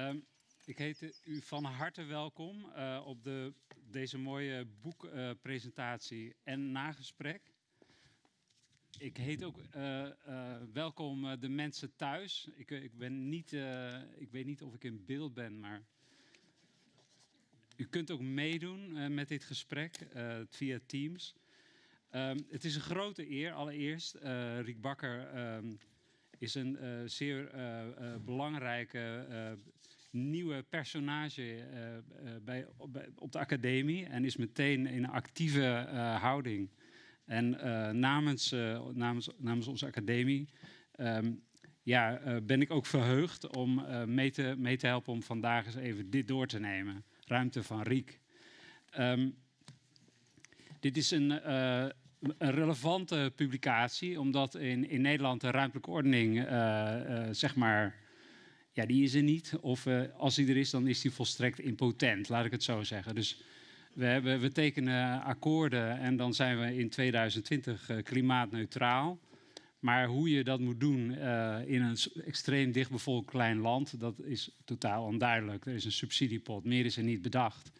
Ehm, ik heet u van harte welkom uh, op de, deze mooie boekpresentatie en nagesprek. Ik heet ook uh, uh, welkom de mensen thuis. Ik, ik, ben niet, ik weet niet of ik in beeld ben, maar u kunt ook meedoen met dit gesprek via Teams. Um, het is een grote eer allereerst. Riek Bakker um, is een zeer belangrijke nieuwe personage bij, op de academie en is meteen in een actieve houding. En namens, namens, namens onze academie um, ja, ben ik ook verheugd om mee, te, mee te helpen om vandaag eens even dit door te nemen. Ruimte van Riek. Um, dit is een, een, relevante publicatie, omdat in, in Nederland de ruimtelijke ordening, zeg maar, ja, die is er niet. Of als die er is, dan is die volstrekt impotent, laat ik het zo zeggen. Dus we, hebben, we tekenen akkoorden en dan zijn we in 2020 klimaatneutraal. Maar hoe je dat moet doen uh, in een extreem dichtbevolkt klein land, dat is totaal onduidelijk. Er is een subsidiepot, meer is er niet bedacht.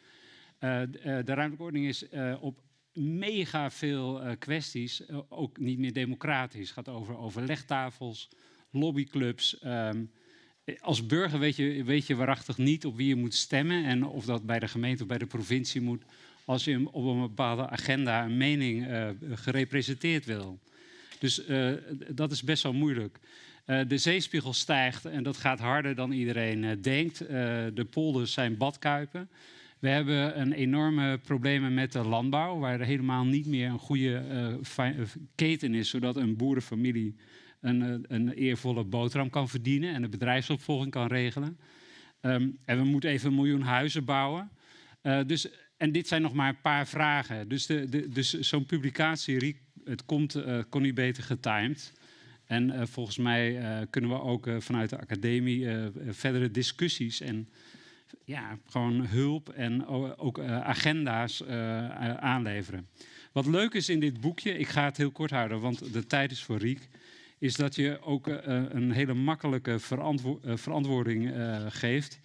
De ruimtelijke ordening is op mega veel kwesties ook niet meer democratisch. Het gaat over overlegtafels, lobbyclubs. Um, als burger weet je, weet je waarachtig niet op wie je moet stemmen en of dat bij de gemeente of bij de provincie moet, als je op een bepaalde agenda een mening gerepresenteerd wil. Dus uh, dat is best wel moeilijk. Uh, de zeespiegel stijgt en dat gaat harder dan iedereen denkt. de polders zijn badkuipen. We hebben een enorme problemen met de landbouw, waar er helemaal niet meer een goede keten is, zodat een boerenfamilie een, een, eervolle boterham kan verdienen en de bedrijfsopvolging kan regelen. Um, en we moeten even een miljoen huizen bouwen. dus, en dit zijn nog maar een paar vragen. Dus, de, de, dus zo'n publicatie het komt, uh, kon niet beter getimed. En volgens mij kunnen we ook vanuit de academie verdere discussies en ja, gewoon hulp en ook agenda's aanleveren. Wat leuk is in dit boekje, ik ga het heel kort houden, want de tijd is voor Riek, is dat je ook een hele makkelijke verantwo verantwoording geeft.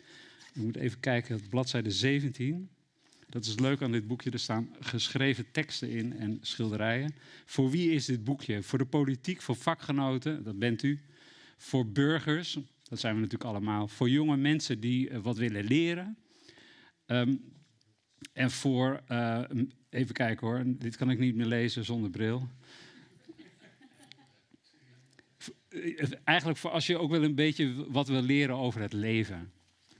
Ik moet even kijken, bladzijde 17. Dat is het leuke aan dit boekje. Er staan geschreven teksten in en schilderijen. Voor wie is dit boekje? Voor de politiek, voor vakgenoten, dat bent u. Voor burgers, dat zijn we natuurlijk allemaal. Voor jonge mensen die wat willen leren. Um, en voor, even kijken hoor, dit kan ik niet meer lezen zonder bril. Eh, eigenlijk voor als je ook wel een beetje wat wil leren over het leven.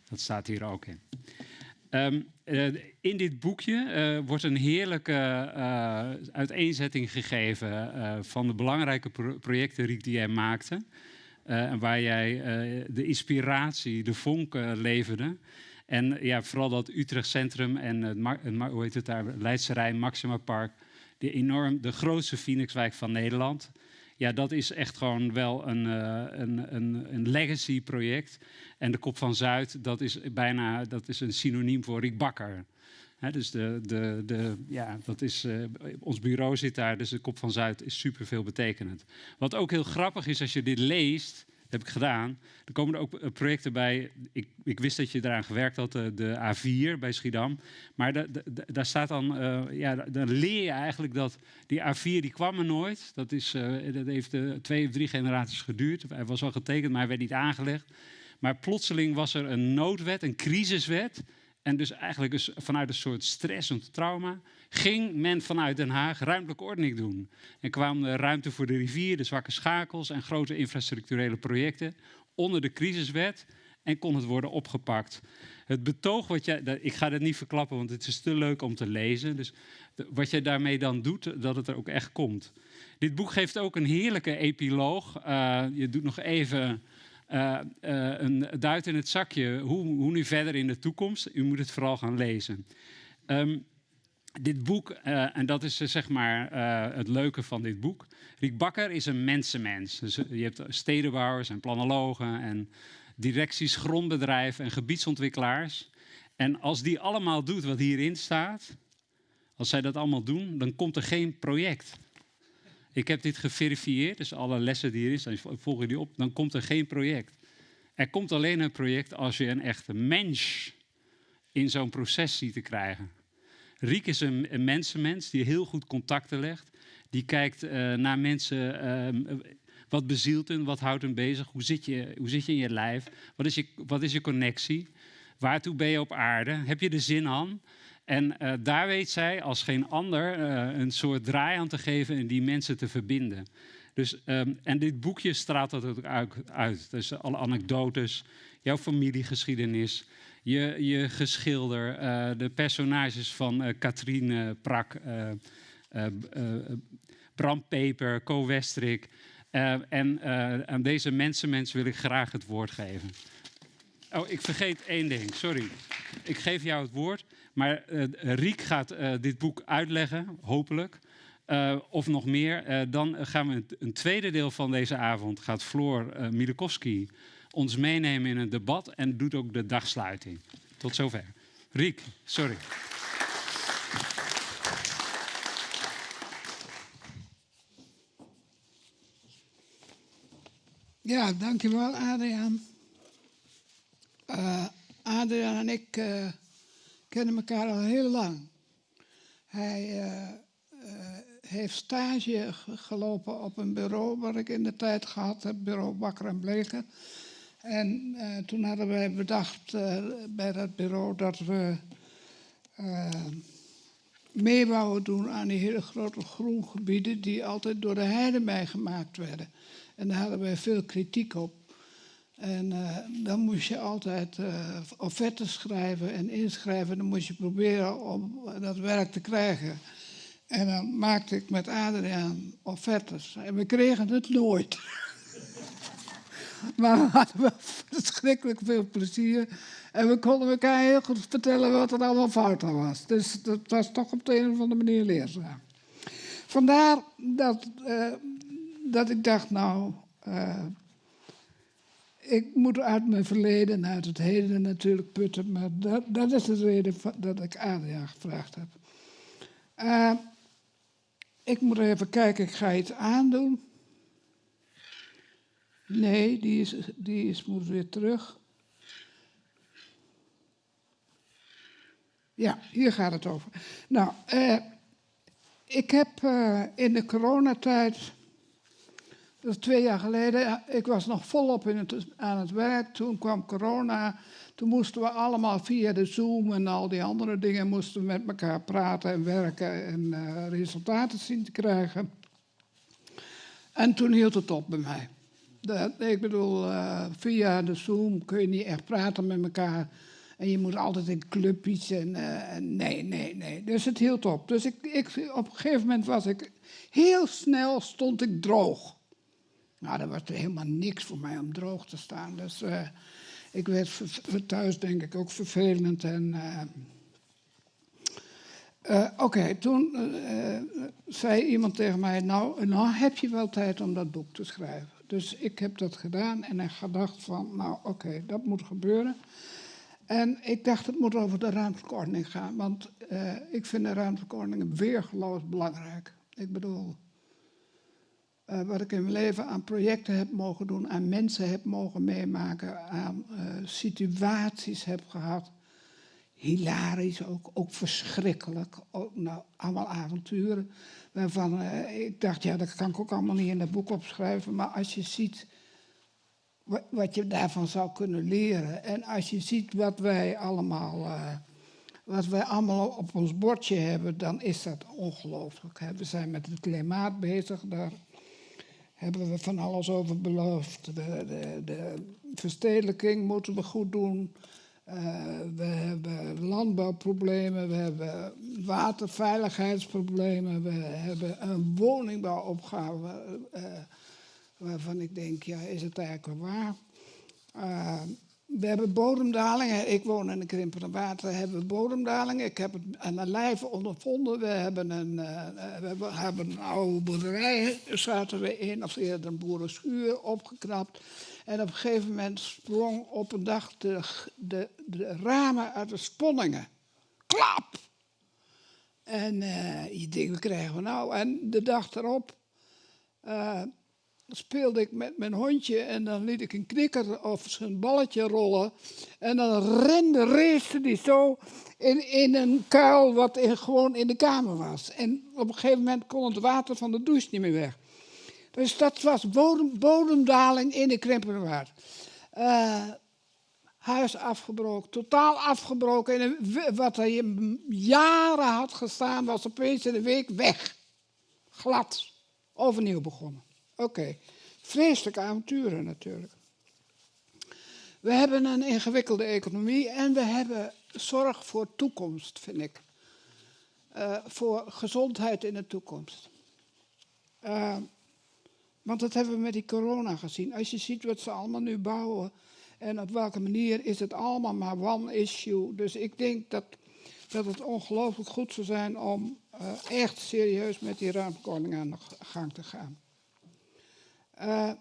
Dat staat hier ook in. Um, uh, in dit boekje uh, wordt een heerlijke uh, uiteenzetting gegeven van de belangrijke pro projecten Riek, die jij maakte. waar jij de inspiratie, de vonken leverde. En ja, vooral dat Utrecht Centrum en het, het, hoe heet het daar, Leidse Rijn, Maxima Park. De, enorm, de grootste Phoenixwijk van Nederland. Ja, dat is echt gewoon wel een, een, een, een legacy project. En de Kop van Zuid, dat is bijna dat is een synoniem voor Riek Bakker. Dus de, de, de, ja, dat is, uh, ons bureau zit daar, dus de Kop van Zuid is super veel betekenend. Wat ook heel grappig is als je dit leest, heb ik gedaan. Er komen er ook eh, projecten bij. Ik, ik wist dat je eraan gewerkt had, de, de A4 bij Schiedam. Maar da, da, daar staat dan, uh, ja, dan leer je eigenlijk dat die A4 die kwam er nooit. Dat, is, dat heeft uh, twee of drie generaties geduurd. Hij was al getekend, maar werd niet aangelegd. Maar plotseling was er een noodwet, een crisiswet. En dus eigenlijk dus vanuit een soort stress en trauma ging men vanuit Den Haag ruimtelijke ordening doen. En kwam de ruimte voor de rivier, de zwakke schakels en grote infrastructurele projecten onder de crisiswet en kon het worden opgepakt. Het betoog wat jij, ik ga het niet verklappen, want het is te leuk om te lezen. Dus wat jij daarmee dan doet, dat het er ook echt komt. Dit boek geeft ook een heerlijke epiloog. Uh, je doet nog even uh, uh, een duit in het zakje. Hoe, hoe, nu verder in de toekomst? U moet het vooral gaan lezen. Um, dit boek, uh, en dat is zeg maar het leuke van dit boek. Riek Bakker is een mensenmens. Dus je hebt stedenbouwers en planologen en directies, grondbedrijven en gebiedsontwikkelaars. En als die allemaal doet wat hierin staat, als zij dat allemaal doen, dan komt er geen project. Ik heb dit geverifieerd, dus alle lessen die hierin staan, volgen die op, dan komt er geen project. Er komt alleen een project als je een echte mens in zo'n proces ziet te krijgen. Riek is een, een mensenmens die heel goed contacten legt. Die kijkt uh, naar mensen, uh, wat bezielt hen, wat houdt hen bezig, hoe zit, je, hoe zit je in je lijf, wat is je, wat is je connectie, waartoe ben je op aarde, heb je de zin aan? En uh, daar weet zij als geen ander een soort draai aan te geven en die mensen te verbinden. Dus, um, en dit boekje straalt dat ook uit. Dus alle anekdotes, jouw familiegeschiedenis, je, je geschilder, uh, de personages van uh, Katrien Prak, Bram Peper, Co Westrik. en aan deze mensenmens wil ik graag het woord geven. Oh, ik vergeet één ding, sorry. Ik geef jou het woord, maar Riek gaat dit boek uitleggen, hopelijk. Uh, of nog meer. Uh, dan gaan we een, tweede deel van deze avond. Gaat Floor uh, Milikowski ons meenemen in een debat en doet ook de dagsluiting. Tot zover. Riek, sorry. Ja, dankjewel Adriaan. Adriaan en ik kennen elkaar al heel lang. Hij heeft stage gelopen op een bureau waar ik in de tijd gehad heb, bureau Bakker en Bleken. En uh, toen hadden wij bedacht bij dat bureau dat we mee wouden doen aan die hele grote groengebieden die altijd door de heide meegemaakt werden. En daar hadden wij veel kritiek op. En dan moest je altijd offertes schrijven en inschrijven. Dan moest je proberen om dat werk te krijgen. En dan maakte ik met Adriaan offertes. En we kregen het nooit. maar we hadden wel verschrikkelijk veel plezier. En we konden elkaar heel goed vertellen wat er allemaal fout aan was. Dus dat was toch op de een of andere manier leerzaam. Vandaar dat, dat ik dacht, nou, ik moet uit mijn verleden en uit het heden natuurlijk putten. Maar dat, dat is de reden dat ik Adriaan gevraagd heb. Uh, ik moet even kijken, ik ga iets aandoen. Nee, die, is, die is, moet weer terug. Ja, hier gaat het over. Nou, eh, ik heb uh, in de coronatijd, dat is twee jaar geleden, ik was nog volop in het, aan het werk. Toen kwam corona. Toen moesten we allemaal via de Zoom en al die andere dingen moesten we met elkaar praten en werken en uh, resultaten zien te krijgen. En toen hield het op bij mij. Dat, ik bedoel, uh, via de Zoom kun je niet echt praten met elkaar. En je moet altijd in clubjes en, uh, en nee, nee, nee. Dus het hield op. Dus ik, ik, op een gegeven moment was ik heel snel stond ik droog. Nou, dat was helemaal niks voor mij om droog te staan. Dus uh, ik werd thuis denk ik ook vervelend. En, uh, uh, Oké, toen zei iemand tegen mij, nou, nou heb je wel tijd om dat boek te schrijven. Dus ik heb dat gedaan en ik gedacht van, nou oké, dat moet gebeuren. En ik dacht, het moet over de ruimtelijke gaan, want ik vind de ruimtelijke ordening weergeloos belangrijk. Ik bedoel, uh, wat ik in mijn leven aan projecten heb mogen doen, aan mensen heb mogen meemaken, aan uh, situaties heb gehad. Hilarisch ook, ook verschrikkelijk. Ook, nou, allemaal avonturen. Waarvan uh, ik dacht, ja, dat kan ik ook allemaal niet in dat boek opschrijven. Maar als je ziet wat, wat je daarvan zou kunnen leren. En als je ziet wat wij allemaal wat wij allemaal op ons bordje hebben, dan is dat ongelooflijk. We zijn met het klimaat bezig, daar hebben we van alles over beloofd. De, de, de verstedelijking moeten we goed doen. Uh, we hebben landbouwproblemen, we hebben waterveiligheidsproblemen, we hebben een woningbouwopgave uh, waarvan ik denk, ja, is het eigenlijk waar? We hebben bodemdalingen. Ik woon in een krimpende water. We hebben bodemdalingen. Ik heb het aan mijn lijf ondervonden. We hebben een, uh, we hebben een oude boerderij, zaten we in, of eerder een boerenschuur opgeknapt. En op een gegeven moment sprong op een dag de, de, de ramen uit de sponningen. Klap! En je denkt, wat krijgen we nou? En de dag erop uh, speelde ik met mijn hondje en dan liet ik een knikker of zijn balletje rollen. En dan rende, race die zo in, in een kuil wat in, gewoon in de kamer was. En op een gegeven moment kon het water van de douche niet meer weg. Dus dat was bodem, bodemdaling in de Krimpenerwaard. Uh, huis afgebroken, totaal afgebroken. En wat er jaren had gestaan, was opeens in een week weg. Glad. Overnieuw begonnen. Oké. Vreselijke avonturen natuurlijk. We hebben een ingewikkelde economie en we hebben zorg voor toekomst, vind ik. Uh, voor gezondheid in de toekomst. Uh, want dat hebben we met die corona gezien. Als je ziet wat ze allemaal nu bouwen en op welke manier is het allemaal maar one issue. Dus ik denk dat, dat het ongelooflijk goed zou zijn om uh, echt serieus met die ruimtekorting aan de gang te gaan. Uh,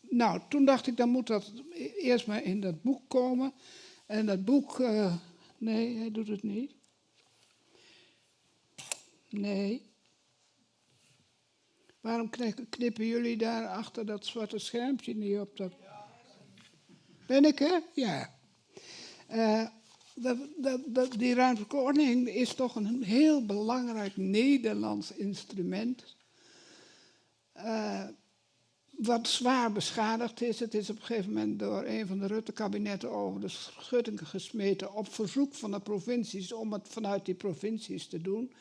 nou, toen dacht ik, dan moet dat eerst maar in dat boek komen. En dat boek, uh, nee, hij doet het niet. Nee. Waarom knippen jullie daar achter dat zwarte schermpje niet op? Dat... Ben ik, hè? Ja. Dat, die ruimtelijke is toch een heel belangrijk Nederlands instrument. Uh, wat zwaar beschadigd is. Het is op een gegeven moment door een van de Rutte-kabinetten over de schuttingen gesmeten op verzoek van de provincies om het vanuit die provincies te doen.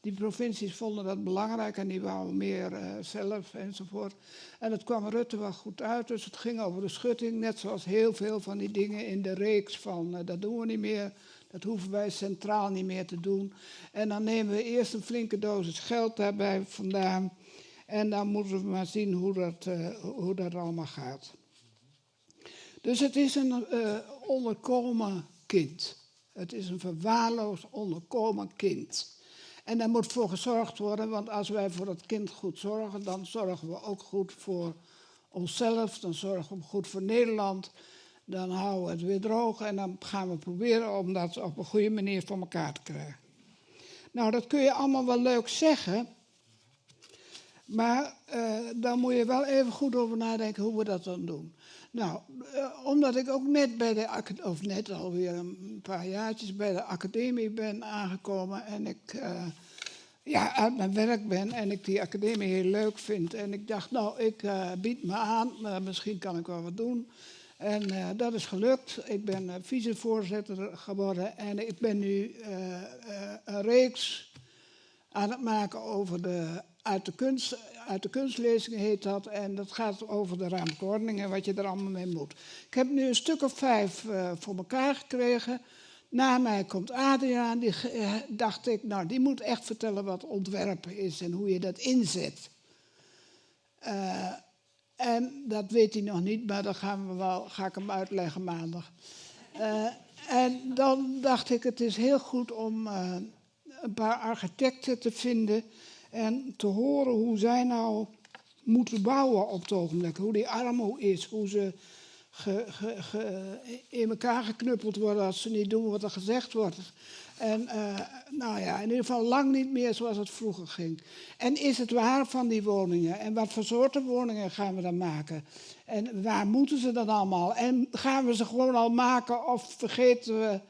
Die provincies vonden dat belangrijk en die wouden meer uh, zelf enzovoort. En het kwam Rutte wel goed uit, dus het ging over de schutting, net zoals heel veel van die dingen in de reeks van uh, dat doen we niet meer, dat hoeven wij centraal niet meer te doen. En dan nemen we eerst een flinke dosis geld daarbij vandaan en dan moeten we maar zien hoe dat, uh, hoe dat allemaal gaat. Dus het is een onderkomen kind. Het is een verwaarloosd onderkomen kind. En daar moet voor gezorgd worden, want als wij voor het kind goed zorgen, dan zorgen we ook goed voor onszelf, dan zorgen we goed voor Nederland. Dan houden we het weer droog en dan gaan we proberen om dat op een goede manier voor elkaar te krijgen. Nou, dat kun je allemaal wel leuk zeggen, maar uh, dan moet je wel even goed over nadenken hoe we dat dan doen. Nou, uh, omdat ik ook net bij de, of net alweer een paar jaartjes bij de academie ben aangekomen en ik uh, ja, uit mijn werk ben en ik die academie heel leuk vind. En ik dacht, nou, ik bied me aan, misschien kan ik wel wat doen. En dat is gelukt. Ik ben vicevoorzitter geworden en ik ben nu een reeks aan het maken over de uit de, kunst, uit de kunstlezingen heet dat. En dat gaat over de ruimteordening en wat je er allemaal mee moet. Ik heb nu een stuk of vijf uh, voor elkaar gekregen. Na mij komt Adriaan, die uh, dacht ik, nou die moet echt vertellen wat ontwerpen is en hoe je dat inzet. Uh, en dat weet hij nog niet, maar dan gaan we wel, ga ik hem uitleggen maandag. en dan dacht ik, het is heel goed om een paar architecten te vinden en te horen hoe zij nou moeten bouwen op het ogenblik. Hoe die armo is, hoe ze ge, in elkaar geknuppeld worden als ze niet doen wat er gezegd wordt. En uh, nou ja, in ieder geval lang niet meer zoals het vroeger ging. En is het waar van die woningen? En wat voor soorten woningen gaan we dan maken? En waar moeten ze dan allemaal? En gaan we ze gewoon al maken of vergeten we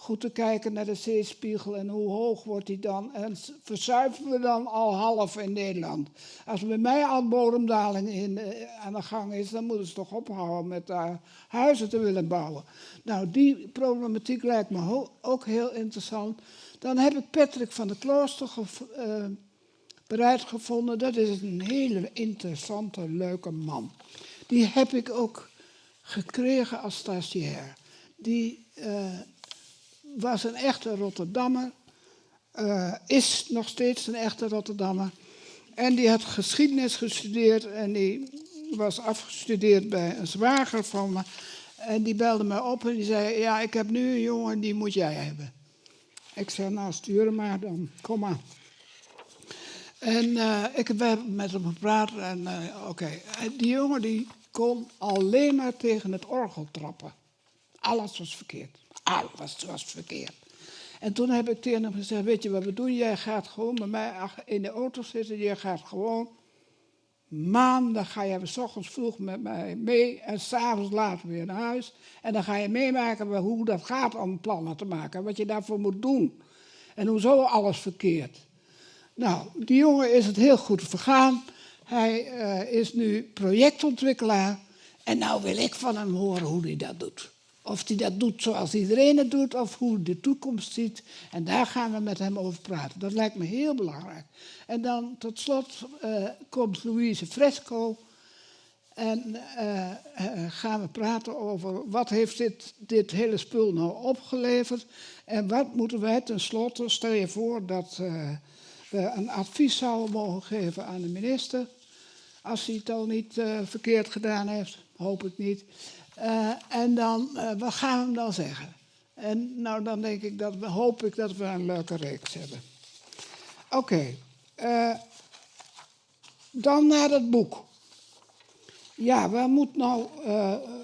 goed te kijken naar de zeespiegel en hoe hoog wordt die dan. En verzuipen we dan al half in Nederland. Als bij mij al bodemdaling in, uh, aan de gang is, dan moeten ze toch ophouden met daar huizen te willen bouwen. Nou, die problematiek lijkt me ook heel interessant. Dan heb ik Patrick van der Klooster uh, bereid gevonden. Dat is een hele interessante, leuke man. Die heb ik ook gekregen als stagiair. Die uh, was een echte Rotterdammer, uh, is nog steeds een echte Rotterdammer. En die had geschiedenis gestudeerd en die was afgestudeerd bij een zwager van me. En die belde mij op en die zei, ja, ik heb nu een jongen, die moet jij hebben. Ik zei, nou, stuur maar dan, kom maar. En uh, ik heb met hem gepraat en uh, oké. Die jongen die kon alleen maar tegen het orgel trappen. Alles was verkeerd. Alles was verkeerd. En toen heb ik tegen hem gezegd, weet je wat we doen? Jij gaat gewoon bij mij in de auto zitten, jij gaat gewoon Maandag ga je s ochtends vroeg met mij mee en s'avonds later weer naar huis. En dan ga je meemaken hoe dat gaat om plannen te maken. Wat je daarvoor moet doen. En hoezo alles verkeerd. Nou, die jongen is het heel goed vergaan. Hij uh, is nu projectontwikkelaar. En nou wil ik van hem horen hoe hij dat doet. Of hij dat doet zoals iedereen het doet, of hoe de toekomst ziet. En daar gaan we met hem over praten. Dat lijkt me heel belangrijk. En dan tot slot uh, komt Louise Fresco. En uh, uh, gaan we praten over wat heeft dit, dit hele spul nou opgeleverd. En wat moeten wij tenslotte, stel je voor dat we een advies zouden mogen geven aan de minister. Als hij het al niet verkeerd gedaan heeft, hoop ik niet. Uh, en dan, uh, wat gaan we hem dan zeggen? En nou, dan denk ik dat, hoop ik dat we een leuke reeks hebben. Oké, uh, dan naar het boek. Ja, waar moet nou,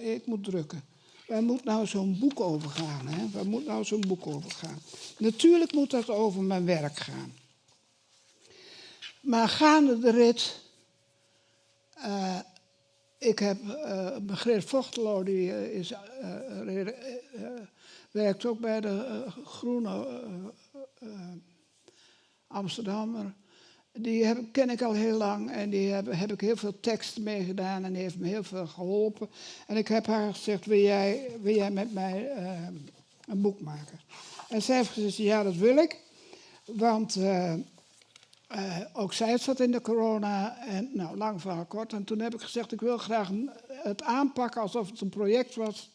ik moet drukken. Waar moet nou zo'n boek over gaan? Hè? Waar moet nou zo'n boek over gaan? Natuurlijk moet dat over mijn werk gaan. Maar gaande de rit ik heb uh, Margreet Vochtelo, die uh, is, uh, werkt ook bij de Groene Amsterdammer. Die ken ik al heel lang en die heb, heb ik heel veel teksten mee gedaan en die heeft me heel veel geholpen. En ik heb haar gezegd, wil jij, wil jij met mij een boek maken? En zij heeft gezegd, ja dat wil ik, want uh, ook zij zat in de corona en nou, lang verhaal kort. En toen heb ik gezegd, ik wil graag het aanpakken alsof het een project was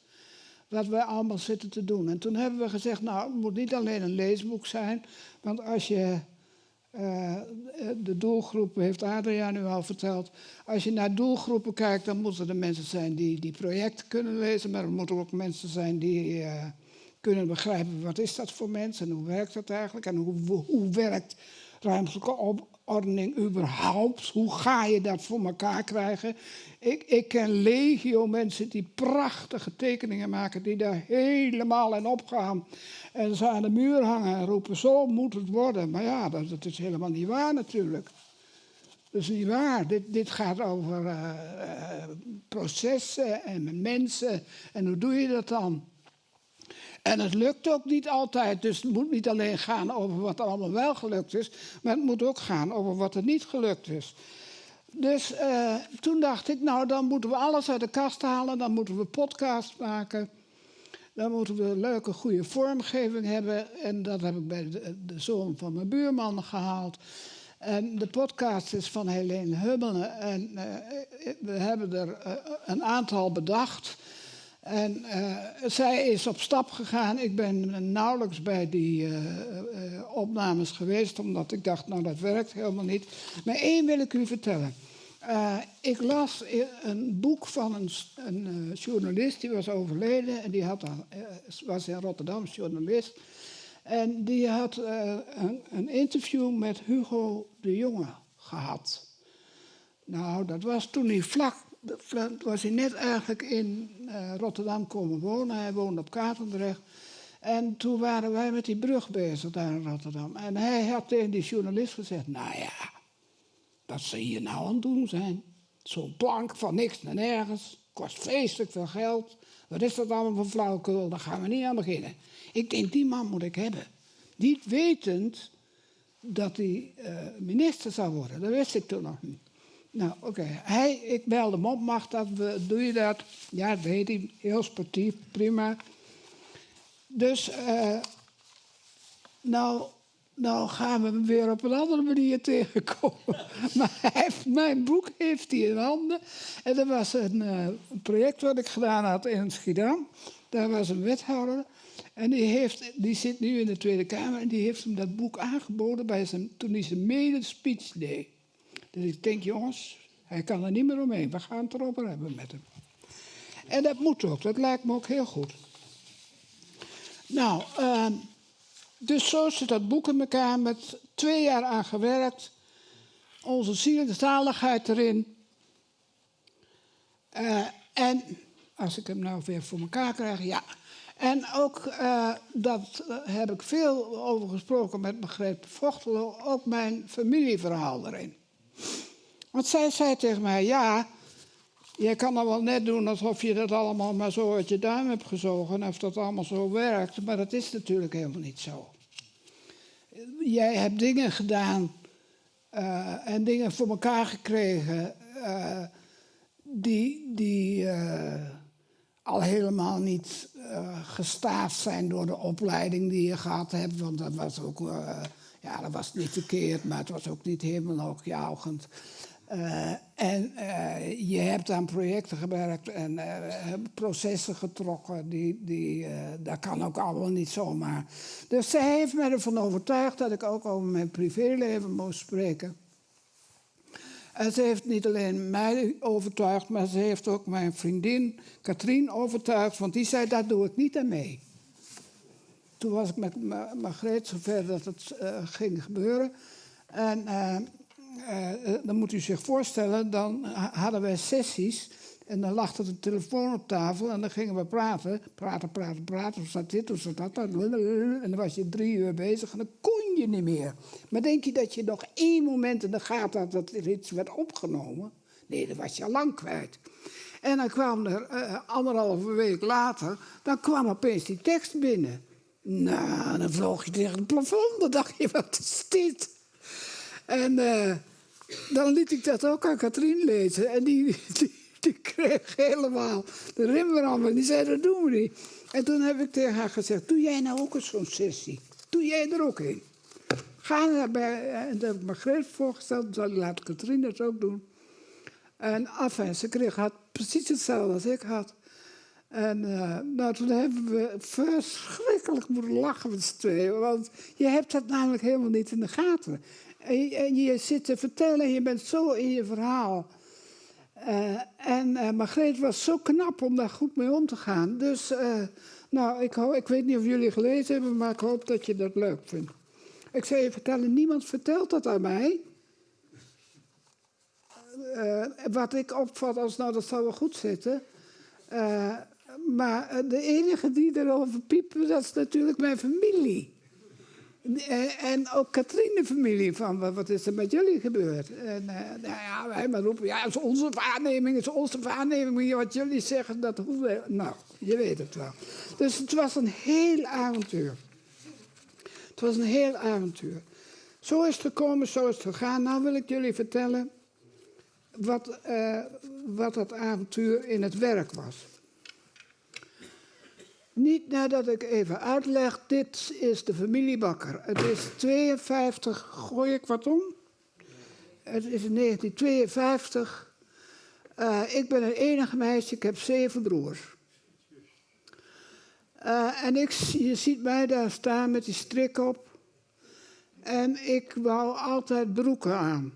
wat wij allemaal zitten te doen. En toen hebben we gezegd, nou, het moet niet alleen een leesboek zijn, want als je uh, de doelgroepen, heeft Adriaan nu al verteld, als je naar doelgroepen kijkt, dan moeten er mensen zijn die die projecten kunnen lezen, maar er moeten ook mensen zijn die uh, kunnen begrijpen wat is dat voor mensen en hoe werkt dat eigenlijk en hoe, hoe werkt ruimtelijke ordening überhaupt. Hoe ga je dat voor elkaar krijgen? Ik, ik ken legio mensen die prachtige tekeningen maken, die daar helemaal in opgaan. En ze aan de muur hangen en roepen, zo moet het worden. Maar ja, dat, dat is helemaal niet waar natuurlijk. Dat is niet waar. Dit, dit gaat over uh, uh, processen en mensen. En hoe doe je dat dan? En het lukt ook niet altijd. Dus het moet niet alleen gaan over wat allemaal wel gelukt is, maar het moet ook gaan over wat er niet gelukt is. Dus uh, toen dacht ik, nou dan moeten we alles uit de kast halen, dan moeten we podcast maken. Dan moeten we een leuke, goede vormgeving hebben. En dat heb ik bij de, zoon van mijn buurman gehaald. En de podcast is van Helene Hummelen. En uh, we hebben er uh, een aantal bedacht. En uh, zij is op stap gegaan. Ik ben nauwelijks bij die uh, uh, opnames geweest, omdat ik dacht, nou dat werkt helemaal niet. Maar één wil ik u vertellen. ik las een boek van een, een journalist, die was overleden. En die had, was in Rotterdam journalist. En die had een, een interview met Hugo de Jonge gehad. Nou, dat was toen hij vlak was hij net eigenlijk in uh, Rotterdam komen wonen. Hij woonde op Katendrecht. En toen waren wij met die brug bezig daar in Rotterdam. En hij had tegen die journalist gezegd, nou ja, wat ze hier nou aan het doen zijn. Zo'n plank van niks naar nergens, kost vreselijk veel geld. Wat is dat allemaal voor flauwekul, daar gaan we niet aan beginnen. Ik denk, die man moet ik hebben. Niet wetend dat hij uh, minister zou worden, dat wist ik toen nog niet. Nou, oké. Okay. ik belde hem op, mag dat, doe je dat? Ja, dat weet hij, heel sportief, prima. Dus, uh, nou, nou gaan we hem weer op een andere manier tegenkomen. maar hij heeft, mijn boek heeft hij in handen. En er was een, uh, een, project wat ik gedaan had in Schiedam. Daar was een wethouder. En die, heeft, die zit nu in de Tweede Kamer en die heeft hem dat boek aangeboden bij zijn, toen hij zijn mede-speech deed. Dus ik denk, jongens, hij kan er niet meer omheen. We gaan het erover hebben met hem. En dat moet ook, dat lijkt me ook heel goed. Nou, uh, dus zo zit dat boek in elkaar met twee jaar aan gewerkt. Onze ziel de zaligheid erin. Uh, en, als ik hem nou weer voor elkaar krijg, ja. En ook, uh, dat uh, heb ik veel over gesproken met Margreet Vochtelo, ook mijn familieverhaal erin. Want zij zei tegen mij, ja, je kan dan wel net doen alsof je dat allemaal maar zo uit je duim hebt gezogen, of dat allemaal zo werkt, maar dat is natuurlijk helemaal niet zo. Jij hebt dingen gedaan uh, en dingen voor elkaar gekregen uh, die, die uh, al helemaal niet gestaafd zijn door de opleiding die je gehad hebt, want dat was ook, ja, dat was niet verkeerd, maar het was ook niet helemaal hoogjaugend. Uh, en uh, je hebt aan projecten gewerkt en uh, processen getrokken. Die, die, dat kan ook allemaal niet zomaar. Dus zij heeft me ervan overtuigd dat ik ook over mijn privéleven moest spreken. En ze heeft niet alleen mij overtuigd, maar ze heeft ook mijn vriendin Katrien overtuigd. Want die zei, daar doe ik niet aan mee. Toen was ik met Margreet zover dat het ging gebeuren. En uh, dan moet u zich voorstellen, dan hadden wij sessies en dan lag er een telefoon op tafel en dan gingen we praten. Praten, praten, praten. Hoe staat dit, hoe staat dat? En dan was je drie uur bezig en dan kon je niet meer. Maar denk je dat je nog één moment in de gaten had dat er iets werd opgenomen? Nee, dan was je al lang kwijt. En dan kwam er uh, anderhalve week later, dan kwam opeens die tekst binnen. Nou, dan vloog je tegen het plafond. Dan dacht je, wat is dit? En uh, dan liet ik dat ook aan Katrien lezen. En die, die, kreeg helemaal de rimbrand. En die zei, dat doen we niet. En toen heb ik tegen haar gezegd, doe jij nou ook eens zo'n sessie? Doe jij er ook in? Ga naar bij, en dat heb ik Margreet voorgesteld, dan laat Katrien dat ook doen. En af en ze kreeg had precies hetzelfde als ik had. En uh, nou, toen hebben we verschrikkelijk moeten lachen met z'n tweeën. Want je hebt dat namelijk helemaal niet in de gaten. En je, zit te vertellen, je bent zo in je verhaal. Uh, en uh, Margreet was zo knap om daar goed mee om te gaan. Dus, nou, ik, ik weet niet of jullie gelezen hebben, maar ik hoop dat je dat leuk vindt. Ik zou je vertellen, niemand vertelt dat aan mij. wat ik opvat als, nou, dat zou wel goed zitten. Maar de enige die erover piepen, dat is natuurlijk mijn familie. Eh, en ook Katrien familie van wat is er met jullie gebeurd? En uh, nou ja, wij maar roepen, ja, het is onze waarneming, het is onze waarneming. Wat jullie zeggen, dat hoeven Nou, je weet het wel. Dus het was een heel avontuur. Het was een heel avontuur. Zo is het gekomen, zo is het gegaan. Nou wil ik jullie vertellen wat, wat dat avontuur in het werk was. Niet nadat ik even uitleg, dit is de familiebakker. Het is 52, gooi ik wat om? Het is in 1952. Uh, ik ben een enige meisje, ik heb zeven broers. Uh, en ik, je ziet mij daar staan met die strik op. En ik wou altijd broeken aan.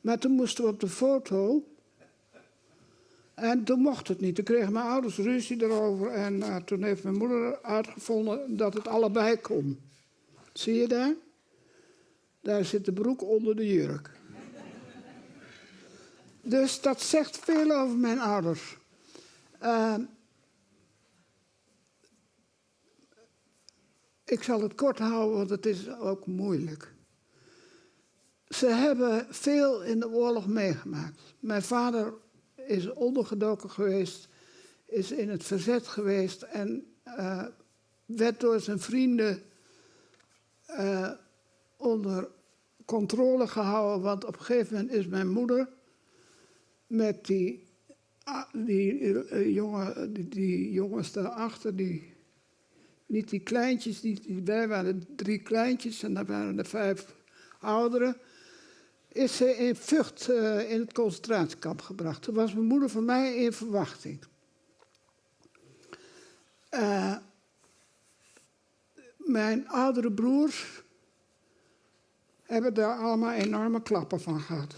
Maar toen moesten we op de foto en toen mocht het niet. Toen kregen mijn ouders ruzie erover. En uh, toen heeft mijn moeder uitgevonden dat het allebei kon. Zie je daar? Daar zit de broek onder de jurk. dus dat zegt veel over mijn ouders. Uh, ik zal het kort houden, want het is ook moeilijk. Ze hebben veel in de oorlog meegemaakt. Mijn vader is ondergedoken geweest, is in het verzet geweest en uh, werd door zijn vrienden uh, onder controle gehouden. Want op een gegeven moment is mijn moeder met die, die, uh, jongen, die, die, jongens daarachter, die, niet die kleintjes, die, die, wij waren drie kleintjes en daar waren er vijf ouderen is ze in Vught uh, in het concentratiekamp gebracht. Toen was mijn moeder van mij in verwachting. Uh, mijn oudere broers hebben daar allemaal enorme klappen van gehad.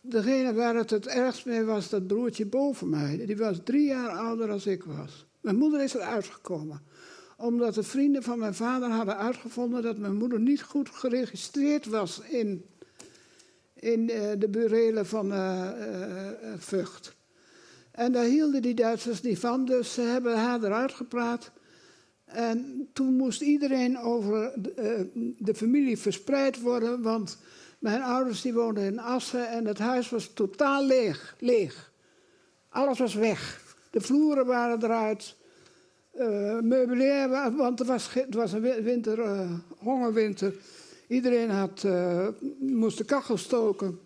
Degene waar het het ergst mee was, dat broertje boven mij. Die was drie jaar ouder dan ik was. Mijn moeder is eruit gekomen. Omdat de vrienden van mijn vader hadden uitgevonden dat mijn moeder niet goed geregistreerd was in in uh, de burelen van uh, Vught. En daar hielden die Duitsers niet van, dus ze hebben haar eruit gepraat. En toen moest iedereen over de, de familie verspreid worden, want Mijn ouders die woonden in Assen en het huis was totaal leeg. leeg. Alles was weg. De vloeren waren eruit. Uh, meubilair, want het was, het was een winter, uh, hongerwinter. Iedereen had, uh, moest de kachel stoken.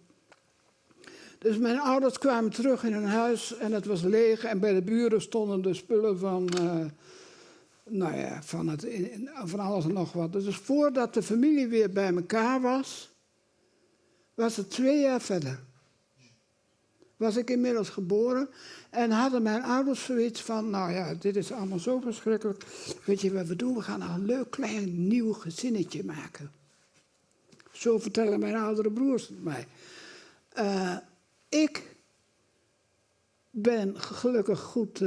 Dus mijn ouders kwamen terug in hun huis en het was leeg. En bij de buren stonden de spullen van, nou ja, van, het, van alles en nog wat. Dus voordat de familie weer bij elkaar was, was het twee jaar verder. Was ik inmiddels geboren en hadden mijn ouders zoiets van, nou ja, dit is allemaal zo verschrikkelijk. Weet je wat we doen? We gaan een leuk klein nieuw gezinnetje maken. Zo vertellen mijn oudere broers mij. Uh, ik ben gelukkig goed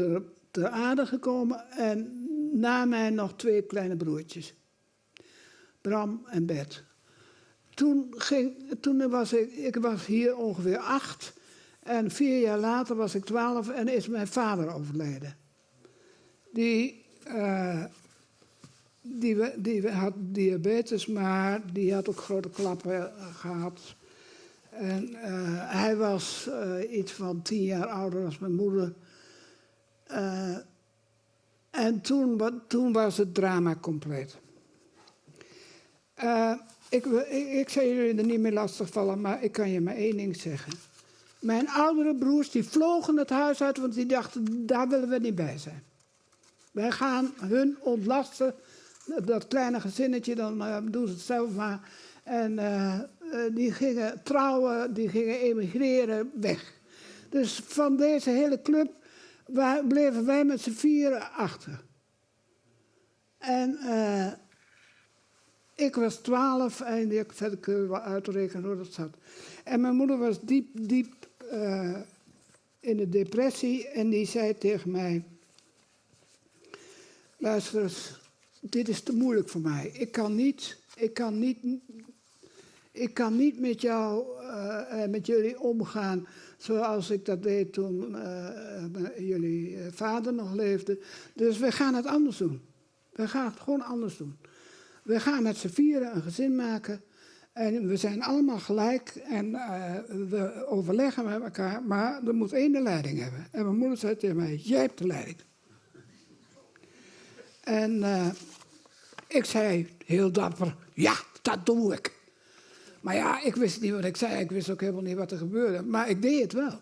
ter, aarde gekomen en na mij nog twee kleine broertjes. Bram en Bert. Toen, ging, toen was ik, ik was hier ongeveer acht. En vier jaar later was ik twaalf en is mijn vader overleden. Die, uh, die, die had diabetes, maar die had ook grote klappen gehad. En uh, hij was uh, iets van tien jaar ouder als mijn moeder. en toen, toen was het drama compleet. Ik, ik, ik zal jullie er niet meer lastigvallen, maar ik kan je maar één ding zeggen. Mijn oudere broers die vlogen het huis uit, want die dachten, daar willen we niet bij zijn. Wij gaan hun ontlasten, dat kleine gezinnetje, dan uh, doen ze het zelf maar. En uh, uh, die gingen trouwen, die gingen emigreren, weg. Dus van deze hele club waar, bleven wij met z'n vieren achter. En ik was twaalf en ik verder wel uitrekenen hoe dat zat. En mijn moeder was diep, diep in de depressie en die zei tegen mij... Luister eens, dit is te moeilijk voor mij. Ik kan niet, ik kan niet, ik kan niet met jou uh, met jullie omgaan zoals ik dat deed toen uh, jullie vader nog leefde. Dus we gaan het anders doen. We gaan het gewoon anders doen. We gaan met z'n vieren een gezin maken. En we zijn allemaal gelijk en we overleggen met elkaar, maar er moet één de leiding hebben. En mijn moeder zei tegen mij, jij hebt de leiding. En ik zei heel dapper, ja, dat doe ik. Maar ja, ik wist niet wat ik zei, ik wist ook helemaal niet wat er gebeurde, maar ik deed het wel.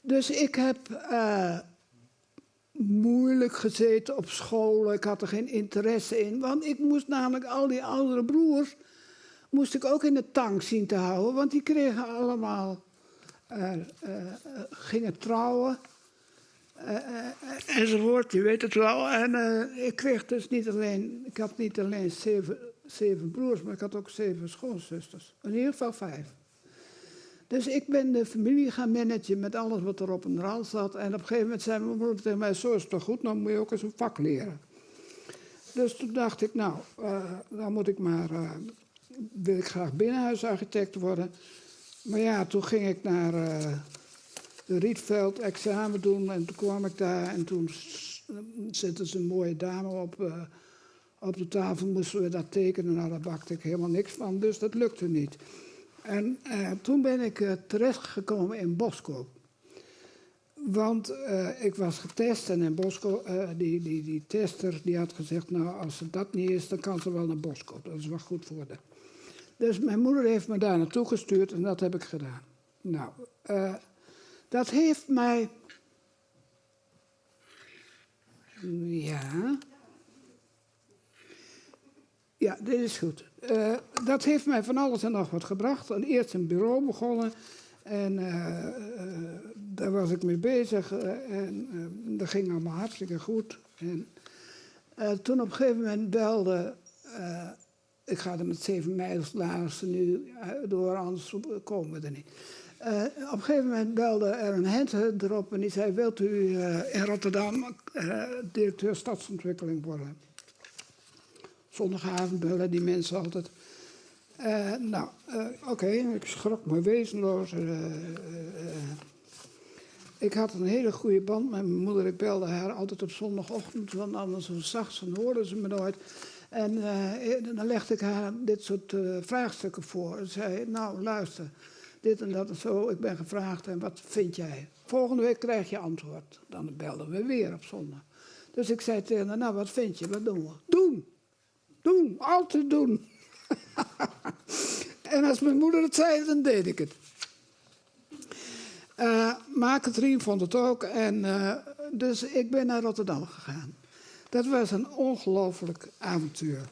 Dus ik heb uh, moeilijk gezeten op school. Ik had er geen interesse in. Want ik moest namelijk al die oudere broers... moest ik ook in de tank zien te houden. Want die kregen allemaal... Uh, uh, gingen trouwen. Enzovoort, je weet het wel. En ik kreeg dus niet alleen... Ik had niet alleen zeven, zeven broers, maar ik had ook zeven schoonzusters. In ieder geval vijf. Dus ik ben de familie gaan managen met alles wat er op een rand zat. En op een gegeven moment zei mijn moeder tegen mij, zo is het toch goed, dan moet je ook eens een vak leren. Dus toen dacht ik, nou, uh, dan moet ik maar, uh, wil ik graag binnenhuisarchitect worden. Maar ja, toen ging ik naar uh, Rietveld examen doen en toen kwam ik daar en toen zette ze een mooie dame op, op de tafel, moesten we dat tekenen. Nou, daar bakte ik helemaal niks van, dus dat lukte niet. En uh, toen ben ik uh, terechtgekomen in Boskoop. Want ik was getest en in Boskoop, die, die, die tester die had gezegd... nou, als het dat niet is, dan kan ze wel naar Boskoop. Dat is wel goed voor de. Dus mijn moeder heeft me daar naartoe gestuurd en dat heb ik gedaan. Nou, dat heeft mij... Ja... Ja, dit is goed. Uh, dat heeft mij van alles en nog wat gebracht. Eerst een bureau begonnen. En uh, uh, daar was ik mee bezig. en dat ging allemaal hartstikke goed. En toen op een gegeven moment belde... ik ga er met zeven mijls nu door, anders komen we er niet. Op een gegeven moment belde er een hent erop en die zei... wilt u in Rotterdam directeur stadsontwikkeling worden? Zondagavond bellen die mensen altijd. Nou, oké, ik schrok me wezenloos. Ik had een hele goede band met mijn moeder. Ik belde haar altijd op zondagochtend, want anders zacht hoorden ze me nooit. En dan legde ik haar dit soort vraagstukken voor. En zei, nou luister, dit en dat en zo, ik ben gevraagd en wat vind jij? Volgende week krijg je antwoord. Dan belden we weer op zondag. Dus ik zei tegen haar, nou wat vind je, wat doen we? Doen! Doen, altijd doen. en als mijn moeder het zei, dan deed ik het. Uh, maar Katrien vond het ook. En, uh, dus ik ben naar Rotterdam gegaan. Dat was een ongelooflijk avontuur.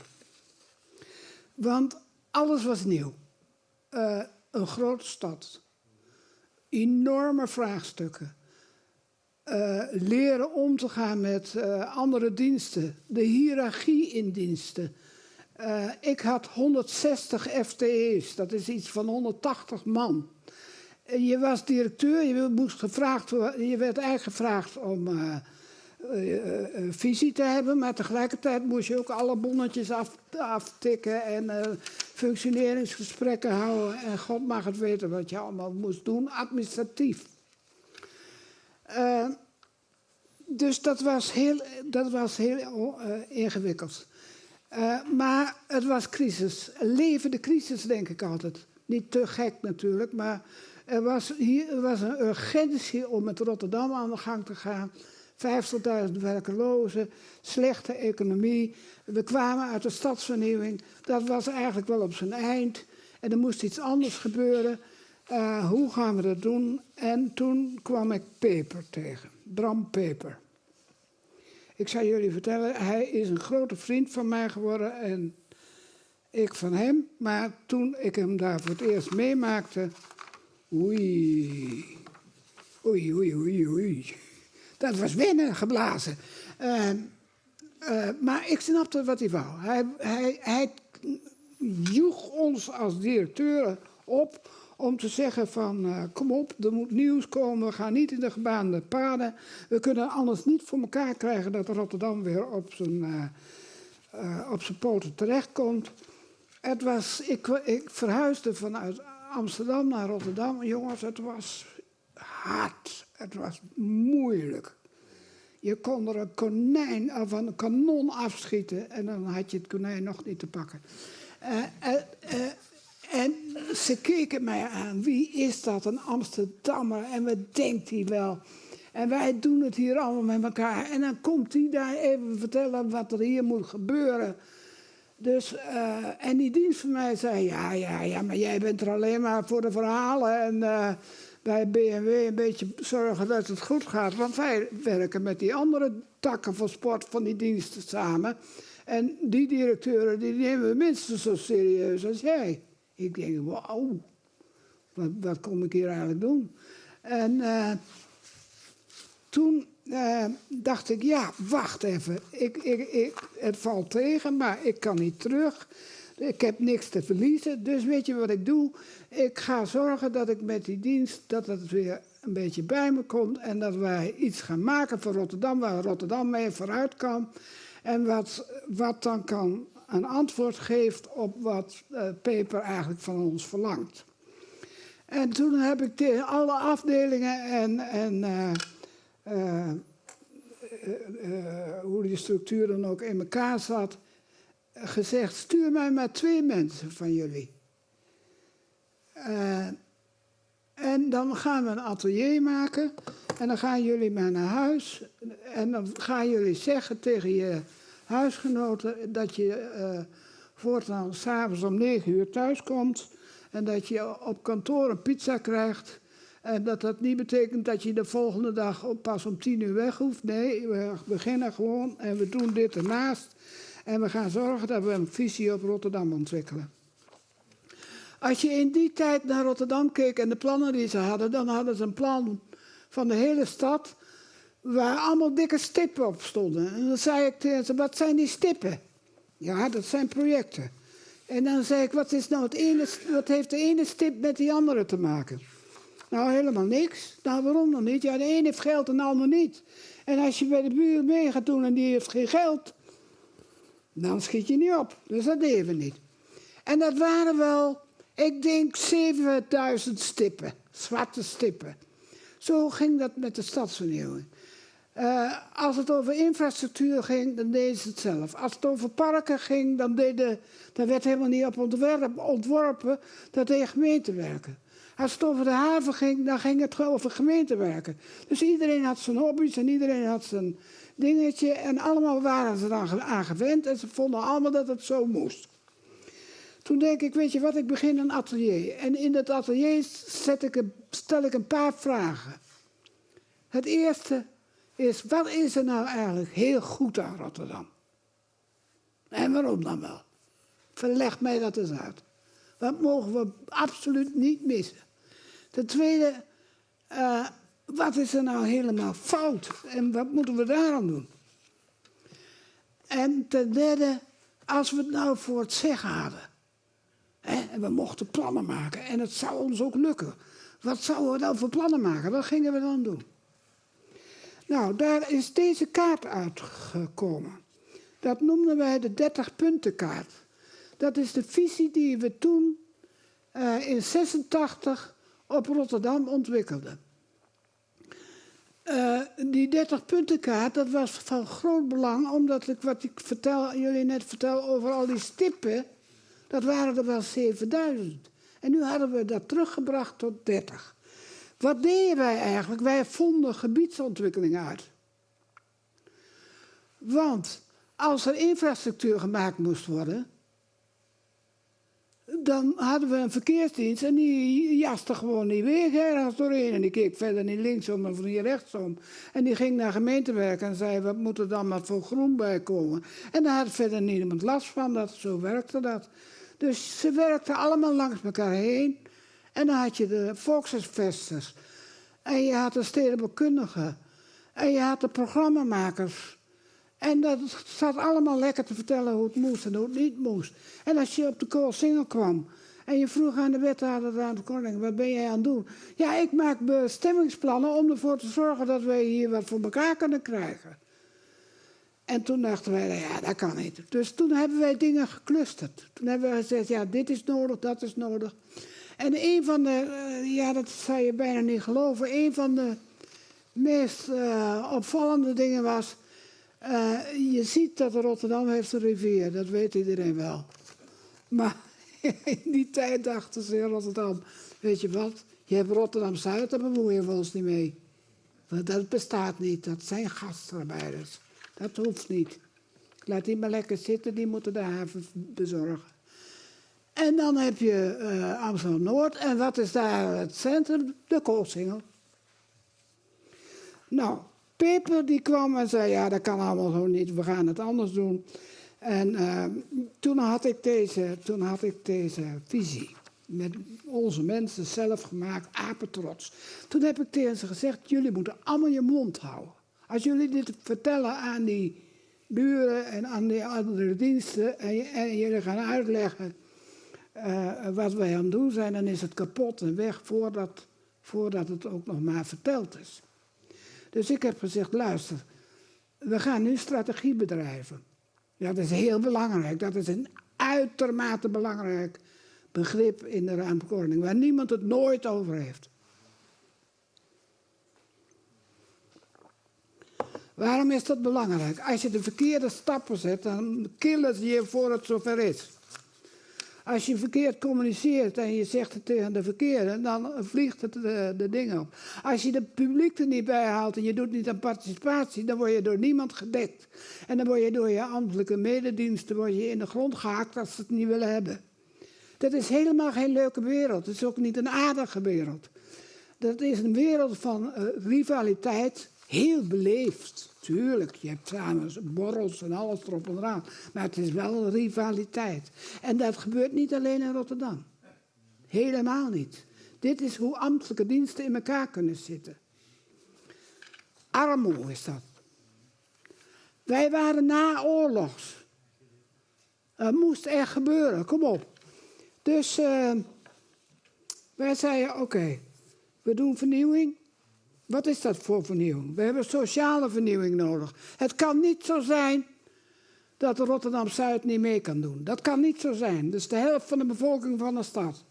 Want alles was nieuw. Uh, een grote stad. Enorme vraagstukken. Uh, leren om te gaan met uh, andere diensten. De hiërarchie in diensten. Uh, ik had 160 FTE's, dat is iets van 180 man. Je was directeur, je, moest gevraagd, je werd eigenlijk gevraagd om visie te hebben, maar tegelijkertijd moest je ook alle bonnetjes af, aftikken en functioneringsgesprekken houden. En God mag het weten wat je allemaal moest doen, administratief. Dus dat was heel, dat was heel ingewikkeld. Maar het was crisis. Levende crisis, denk ik altijd. Niet te gek natuurlijk, maar er was, hier, er was een urgentie om met Rotterdam aan de gang te gaan. 50.000 werkelozen, slechte economie. We kwamen uit de stadsvernieuwing. Dat was eigenlijk wel op zijn eind. En er moest iets anders gebeuren. Uh, hoe gaan we dat doen? En toen kwam ik Peper tegen, Bram Peper. Ik zal jullie vertellen, hij is een grote vriend van mij geworden en ik van hem. Maar toen ik hem daar voor het eerst meemaakte, oei, oei, oei, oei, oei. Dat was winnen geblazen. Uh, uh, maar ik snapte wat hij wou. Hij, hij, hij joeg ons als directeuren op om te zeggen van uh, kom op, er moet nieuws komen, we gaan niet in de gebaande paden. We kunnen anders niet voor elkaar krijgen dat Rotterdam weer op zijn, uh, op zijn poten terechtkomt. Het was, ik, ik verhuisde vanuit Amsterdam naar Rotterdam. Jongens, het was hard. Het was moeilijk. Je kon er een konijn of een kanon afschieten en dan had je het konijn nog niet te pakken. En ze keken mij aan. Wie is dat? Een Amsterdammer. En wat denkt hij wel? En wij doen het hier allemaal met elkaar. En dan komt hij daar even vertellen wat er hier moet gebeuren. Dus, en die dienst van mij zei, ja, ja, ja, maar jij bent er alleen maar voor de verhalen. En bij BMW een beetje zorgen dat het goed gaat. Want wij werken met die andere takken van sport van die diensten samen. En die directeuren, die nemen we minstens zo serieus als jij. Ik denk, wauw, wat, wat kom ik hier eigenlijk doen? En uh, toen uh, dacht ik, ja, wacht even. Ik, ik, ik, het valt tegen, maar ik kan niet terug. Ik heb niks te verliezen. Dus weet je wat ik doe? Ik ga zorgen dat ik met die dienst, dat het weer een beetje bij me komt. En dat wij iets gaan maken voor Rotterdam, waar Rotterdam mee vooruit kan. En wat, wat dan kan een antwoord geeft op wat uh, Peper eigenlijk van ons verlangt. En toen heb ik tegen alle afdelingen en, en uh, uh, hoe die structuur dan ook in elkaar zat, gezegd: stuur mij maar twee mensen van jullie. en dan gaan we een atelier maken en dan gaan jullie maar naar huis en dan gaan jullie zeggen tegen je huisgenoten dat je uh, voortaan s'avonds om negen uur thuis komt en dat je op kantoor een pizza krijgt. En dat dat niet betekent dat je de volgende dag pas om tien uur weg hoeft. Nee, we beginnen gewoon en we doen dit ernaast. En we gaan zorgen dat we een visie op Rotterdam ontwikkelen. Als je in die tijd naar Rotterdam keek en de plannen die ze hadden, dan hadden ze een plan van de hele stad waar allemaal dikke stippen op stonden. En dan zei ik tegen ze, wat zijn die stippen? Ja, dat zijn projecten. En dan zei ik, wat, is nou het ene, wat heeft de ene stip met die andere te maken? Nou, helemaal niks. Nou, waarom dan niet? Ja, de ene heeft geld en de ander niet. En als je bij de buur mee gaat doen en die heeft geen geld, dan schiet je niet op. Dus dat deden we niet. En dat waren wel, ik denk, 7000 stippen, zwarte stippen. Zo ging dat met de stadsvernieuwing. Uh, als het over infrastructuur ging, dan deden ze het zelf. Als het over parken ging, dan, deden, dan werd helemaal niet op ontwerp, ontworpen. Dat deed gemeentewerken. Als het over de haven ging, dan ging het over gemeentewerken. Dus iedereen had zijn hobby's en iedereen had zijn dingetje. En allemaal waren ze dan aan gewend en ze vonden allemaal dat het zo moest. Toen denk ik, weet je wat, ik begin een atelier. En in dat atelier zet ik stel ik een paar vragen. Het eerste is, wat is er nou eigenlijk heel goed aan Rotterdam? En waarom dan wel? Verleg mij dat eens uit. Wat mogen we absoluut niet missen? Ten tweede, uh, wat is er nou helemaal fout? En wat moeten we daaraan doen? En ten derde, als we het nou voor het zeggen hadden. Hè, en we mochten plannen maken. En het zou ons ook lukken. Wat zouden we dan voor plannen maken? Wat gingen we dan doen? Nou, daar is deze kaart uitgekomen. Dat noemden wij de 30-puntenkaart. Dat is de visie die we toen uh, in 86 op Rotterdam ontwikkelden. Uh, die 30-puntenkaart, dat was van groot belang, omdat ik wat ik vertel, jullie net vertel over al die stippen, dat waren er wel 7000. En nu hadden we dat teruggebracht tot 30. Wat deden wij eigenlijk? Wij vonden gebiedsontwikkeling uit. Want als er infrastructuur gemaakt moest worden, dan hadden we een verkeersdienst en die jaste gewoon die weg ergens doorheen. En die keek verder niet linksom of niet rechtsom. En die ging naar gemeentewerk en zei, wat moet er dan maar voor groen bij komen? En daar had verder niemand last van, dat, zo werkte dat. Dus ze werkten allemaal langs elkaar heen. En dan had je de volkshuisvesters. En je had de stedenbekundigen. En je had de programmamakers. En dat zat allemaal lekker te vertellen hoe het moest en hoe het niet moest. En als je op de koolsingel kwam en je vroeg aan de wethouder aan de koning, wat ben jij aan het doen? Ja, ik maak bestemmingsplannen om ervoor te zorgen dat wij hier wat voor elkaar kunnen krijgen. En toen dachten wij, ja, dat kan niet. Dus toen hebben wij dingen geclusterd. Toen hebben we gezegd, ja, dit is nodig, dat is nodig. En een van de, eh, ja, dat zou je bijna niet geloven, een van de meest uh, opvallende dingen was, uh, je ziet dat Rotterdam heeft een rivier, dat weet iedereen wel. Maar in die tijd dachten ze in Rotterdam, weet je wat, je hebt Rotterdam-Zuid, daar bemoeien we ons niet mee. Want dat bestaat niet, dat zijn gastarbeiders. Dat hoeft niet. Laat die maar lekker zitten, die moeten de haven bezorgen. En dan heb je uh, Amsterdam-Noord. En wat is daar het centrum? De koolsingel. Nou, Peper die kwam en zei, ja, dat kan allemaal zo niet, we gaan het anders doen. En uh, toen, had ik deze, toen had ik deze visie. Met onze mensen zelf gemaakt, apetrots. Toen heb ik tegen ze gezegd, jullie moeten allemaal je mond houden. Als jullie dit vertellen aan die buren en aan die andere diensten en, jullie gaan uitleggen uh, wat wij aan het doen zijn, dan is het kapot en weg voordat, voordat het ook nog maar verteld is. Dus ik heb gezegd, luister, we gaan nu strategie bedrijven. Dat is heel belangrijk. Dat is een uitermate belangrijk begrip in de ruimteordening, waar niemand het nooit over heeft. Waarom is dat belangrijk? Als je de verkeerde stappen zet, dan killen ze je voor het zover is. Als je verkeerd communiceert en je zegt het tegen de verkeerde, dan vliegt het de, de dingen op. Als je de publiek er niet bij haalt en je doet niet aan participatie, dan word je door niemand gedekt. En dan word je door je ambtelijke medediensten word je in de grond gehaakt als ze het niet willen hebben. Dat is helemaal geen leuke wereld. Het is ook niet een aardige wereld. Dat is een wereld van uh, rivaliteit, heel beleefd. Tuurlijk, je hebt samen borrels en alles erop en eraan. Maar het is wel een rivaliteit. En dat gebeurt niet alleen in Rotterdam. Helemaal niet. Dit is hoe ambtelijke diensten in elkaar kunnen zitten. Armoe is dat. Wij waren naoorlogs. Het moest echt gebeuren, kom op. Dus uh, wij zeiden, oké, we doen vernieuwing. Wat is dat voor vernieuwing? We hebben sociale vernieuwing nodig. Het kan niet zo zijn dat Rotterdam-Zuid niet mee kan doen. Dat kan niet zo zijn. Is de helft van de bevolking van de stad.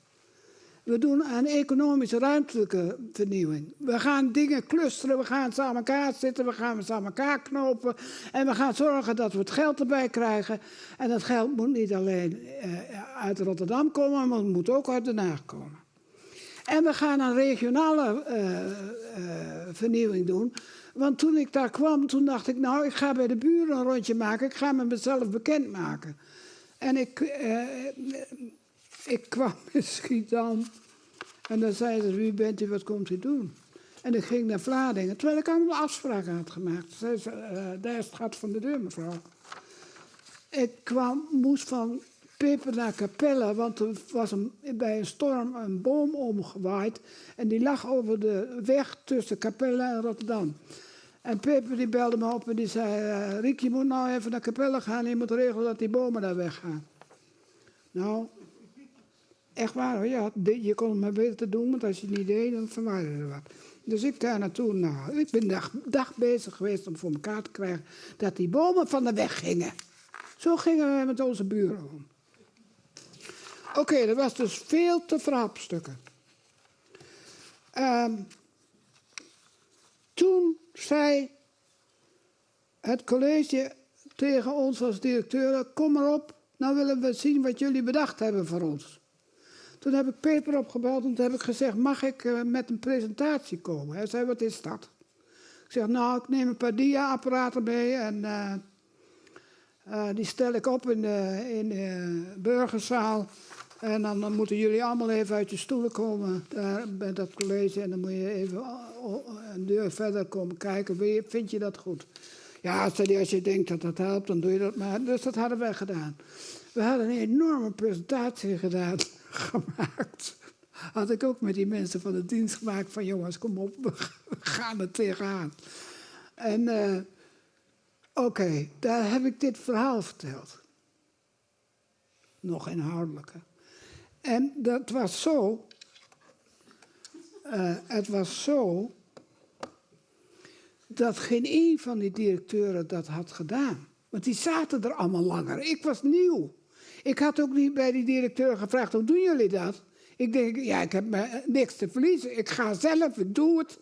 We doen aan economische ruimtelijke vernieuwing. We gaan dingen clusteren, we gaan ze elkaar zitten, we gaan ze elkaar knopen. En we gaan zorgen dat we het geld erbij krijgen. En dat geld moet niet alleen eh, uit Rotterdam komen, maar het moet ook uit Den Haag komen. En we gaan een regionale uh, uh, vernieuwing doen. Want toen ik daar kwam, toen dacht ik, nou, ik ga bij de buren een rondje maken. Ik ga me mezelf bekendmaken. En ik, uh, ik kwam in Schiedam. En dan zei ze, wie bent u, wat komt u doen? En ik ging naar Vlaardingen, terwijl ik allemaal afspraken had gemaakt. Zei ze, daar is het gat van de deur, mevrouw. Ik kwam, moest van Peper naar Capelle, want er was een, bij een storm een boom omgewaaid. En die lag over de weg tussen Capelle en Rotterdam. En Peper die belde me op en die zei... Uh, Riek, je moet nou even naar Capelle gaan je moet regelen dat die bomen daar weggaan. Nou, echt waar. Ja, je kon het maar beter doen, want als je het niet deed, dan verwaarde wat. Dus ik daar naartoe. Nou, ik ben dag, dag bezig geweest om voor elkaar te krijgen dat die bomen van de weg gingen. Zo gingen we met onze buren om. Oké, dat was dus veel te verhapstukken. Um, toen zei het college tegen ons als directeur: Kom maar op, nou willen we zien wat jullie bedacht hebben voor ons. Toen heb ik Peper opgebeld en toen heb ik gezegd: Mag ik uh, met een presentatie komen? Hij zei: Wat is dat? Ik zeg: Nou, ik neem een paar dia-apparaten mee en uh, uh, die stel ik op in de, in de burgerzaal. En dan, moeten jullie allemaal even uit je stoelen komen daar bij dat college. En dan moet je even een deur verder komen kijken. Vind je dat goed? Ja, als je denkt dat dat helpt, dan doe je dat maar. Dus dat hadden wij gedaan. We hadden een enorme presentatie gedaan, gemaakt. Had ik ook met die mensen van de dienst gemaakt van jongens, kom op, we gaan er tegenaan. En uh, oké, daar heb ik dit verhaal verteld. Nog inhoudelijker. En dat was zo. Uh, het was zo. dat geen een van die directeuren dat had gedaan. Want die zaten er allemaal langer. Ik was nieuw. Ik had ook niet bij die directeur gevraagd: hoe doen jullie dat? Ik denk, ja, ik heb niks te verliezen. Ik ga zelf, ik doe het.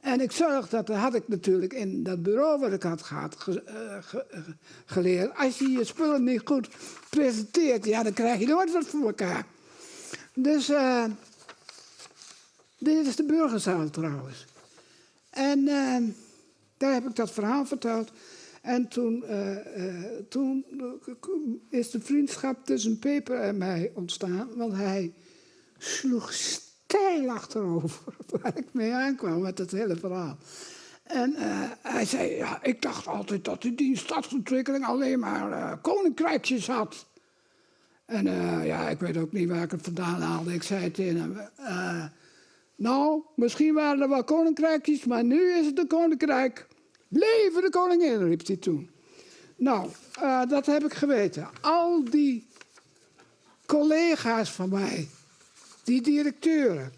En ik zorg dat, dat had ik natuurlijk in dat bureau wat ik had gehad, ge, ge, uh, geleerd. Als je je spullen niet goed presenteert, ja, dan krijg je nooit wat voor elkaar. Dus uh, dit is de burgerzaal trouwens. En daar heb ik dat verhaal verteld. En toen, toen is de vriendschap tussen Peper en mij ontstaan, want hij sloeg steil achterover waar ik mee aankwam met het hele verhaal. En hij zei, ja, ik dacht altijd dat die stadsontwikkeling alleen maar koninkrijkjes had. En uh, ja, ik weet ook niet waar ik het vandaan haalde. Ik zei tegen hem, nou, misschien waren er wel koninkrijkjes, maar nu is het een koninkrijk. Leven de koningin, riep hij toen. Nou, dat heb ik geweten. Al die collega's van mij, die directeuren.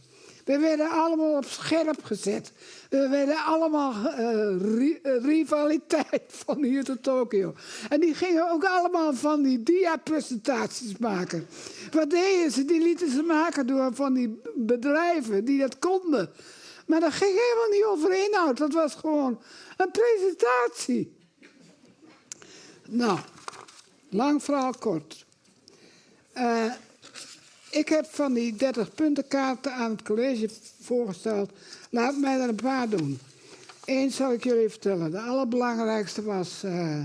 We werden allemaal op scherp gezet. We werden allemaal uh, ri rivaliteit van hier tot Tokio. En die gingen ook allemaal van die dia-presentaties maken. Wat deden ze? Die lieten ze maken door van die bedrijven die dat konden. Maar dat ging helemaal niet over inhoud. Dat was gewoon een presentatie. Nou, lang verhaal kort. Uh, ik heb van die 30 puntenkaarten aan het college voorgesteld. Laat mij er een paar doen. Eén zal ik jullie vertellen. De allerbelangrijkste was, uh,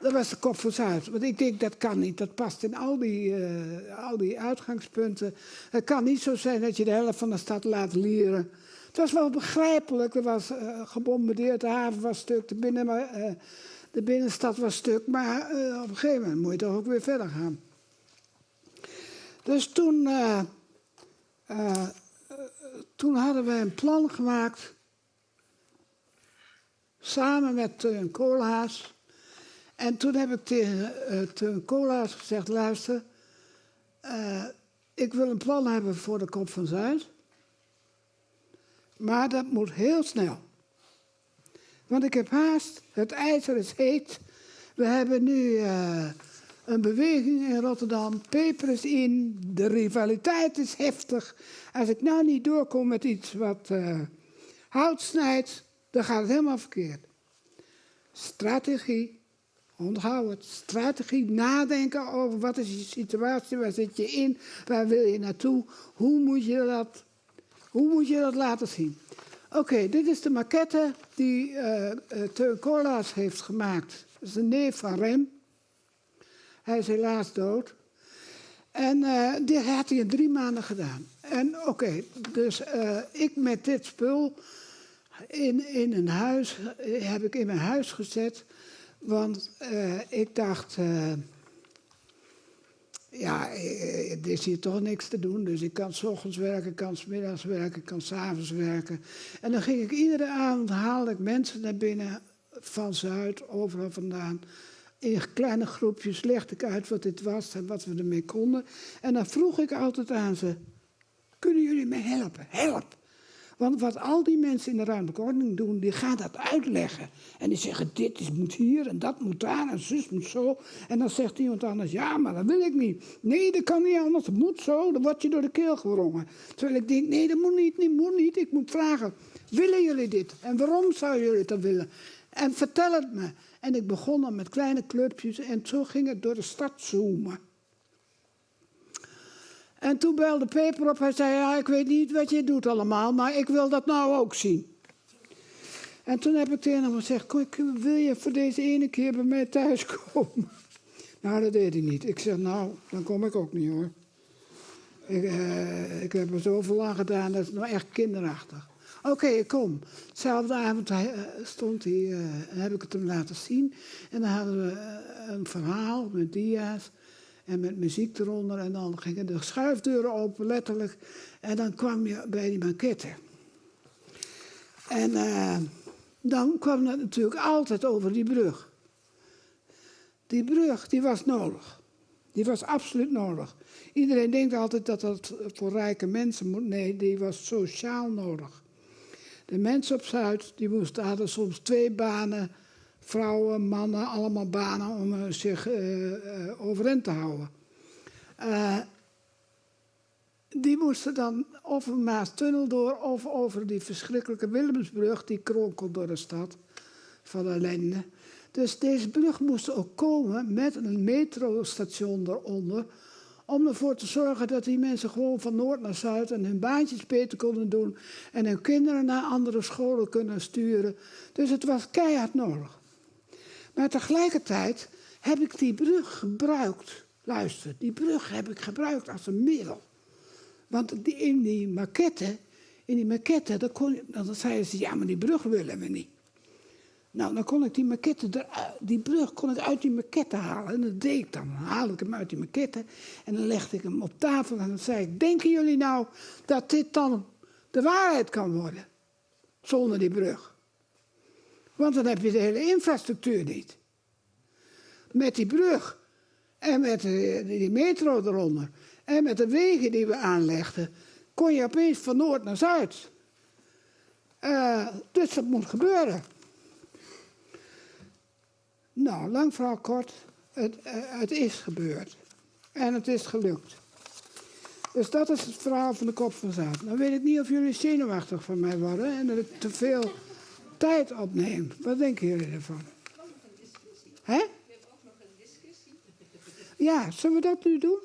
dat was de kop voor Zuid. Want ik denk, dat kan niet. Dat past in al die, uh, al die uitgangspunten. Het kan niet zo zijn dat je de helft van de stad laat lieren. Het was wel begrijpelijk. Er was uh, gebombardeerd, de haven was stuk, binnen, de binnenstad was stuk. Maar op een gegeven moment moet je toch ook weer verder gaan. Dus toen, uh, uh, toen hadden we een plan gemaakt. Samen met Teun Koolhaas. En toen heb ik tegen uh, Teun Koolhaas gezegd: luister, ik wil een plan hebben voor de Kop van Zuid. Maar dat moet heel snel. Want ik heb haast, het ijzer is heet. We hebben nu een beweging in Rotterdam. Peper is in, de rivaliteit is heftig. Als ik nou niet doorkom met iets wat uh, hout snijdt, dan gaat het helemaal verkeerd. Strategie, onthoud het. Strategie, nadenken over wat is je situatie, waar zit je in, waar wil je naartoe, hoe moet je dat, hoe moet je dat laten zien. Oké, dit is de maquette die uh, Teun Koolaas heeft gemaakt. Dat is een neef van Rem. Hij is helaas dood. En uh, dit had hij in drie maanden gedaan. En oké, dus uh, ik met dit spul in, in een huis, heb ik in mijn huis gezet. Want ik dacht, ja, er is hier toch niks te doen. Dus ik kan s ochtends werken, kan s middags werken, kan s avonds werken. En dan ging ik iedere avond, haalde ik mensen naar binnen van Zuid, overal vandaan. In kleine groepjes legde ik uit wat dit was en wat we ermee konden. En dan vroeg ik altijd aan ze, kunnen jullie me helpen? Help! Want wat al die mensen in de ruimtelijke ordening doen, die gaan dat uitleggen. En die zeggen, dit moet hier en dat moet daar en zus moet zo. En dan zegt iemand anders, ja, maar dat wil ik niet. Nee, dat kan niet anders, dat moet zo, dan word je door de keel gewrongen. Terwijl ik denk, nee, dat moet niet, dat moet niet. Ik moet vragen, willen jullie dit? En waarom zouden jullie dat willen? En vertel het me. En ik begon dan met kleine clubjes en zo ging het door de stad zoomen. En toen belde Peper op. Hij zei, ja, ik weet niet wat je doet allemaal, maar ik wil dat nou ook zien. En toen heb ik tegen hem gezegd, wil je voor deze ene keer bij mij thuis komen? Nou, dat deed hij niet. Ik zeg, nou, dan kom ik ook niet hoor. Ik, uh, ik heb er zoveel aan gedaan, dat is nou echt kinderachtig. Oké, kom. Dezelfde avond uh, stond hij, uh, heb ik het hem laten zien. En dan hadden we een verhaal met dia's. En met muziek eronder. En dan gingen de schuifdeuren open, letterlijk. En dan kwam je bij die maquette. En dan kwam het natuurlijk altijd over die brug. Die brug, die was nodig. Die was absoluut nodig. Iedereen denkt altijd dat dat voor rijke mensen moet. Nee, die was sociaal nodig. De mensen op Zuid, die moesten, hadden soms twee banen vrouwen, mannen, allemaal banen om uh, zich uh, overeind te houden. die moesten dan of een Maastunnel door of over die verschrikkelijke Willemsbrug, die kronkelt door de stad van ellende. Dus deze brug moest ook komen met een metrostation eronder, om ervoor te zorgen dat die mensen gewoon van noord naar zuid en hun baantjes beter konden doen en hun kinderen naar andere scholen kunnen sturen. Dus het was keihard nodig. Maar tegelijkertijd heb ik die brug gebruikt. Luister, die brug heb ik gebruikt als een middel. Want in die maquette, in die maquette, dan, kon, dan zeiden ze, ja, maar die brug willen we niet. Nou, dan kon ik die maquette, die brug kon ik uit die maquette halen. En dat deed ik dan. Dan haalde ik hem uit die maquette en dan legde ik hem op tafel en dan zei ik, denken jullie nou dat dit dan de waarheid kan worden? Zonder die brug. Want dan heb je de hele infrastructuur niet. Met die brug en met die metro eronder en met de wegen die we aanlegden, kon je opeens van noord naar zuid. Uh, dus dat moet gebeuren. Nou, lang verhaal kort, het, uh, het is gebeurd. En het is gelukt. Dus dat is het verhaal van de kop van zaad. Dan weet ik niet of jullie zenuwachtig van mij worden en dat ik te veel tijd opneemt. Wat denken jullie ervan? Hè? We hebben ook nog een discussie. Ja, zullen we dat nu doen?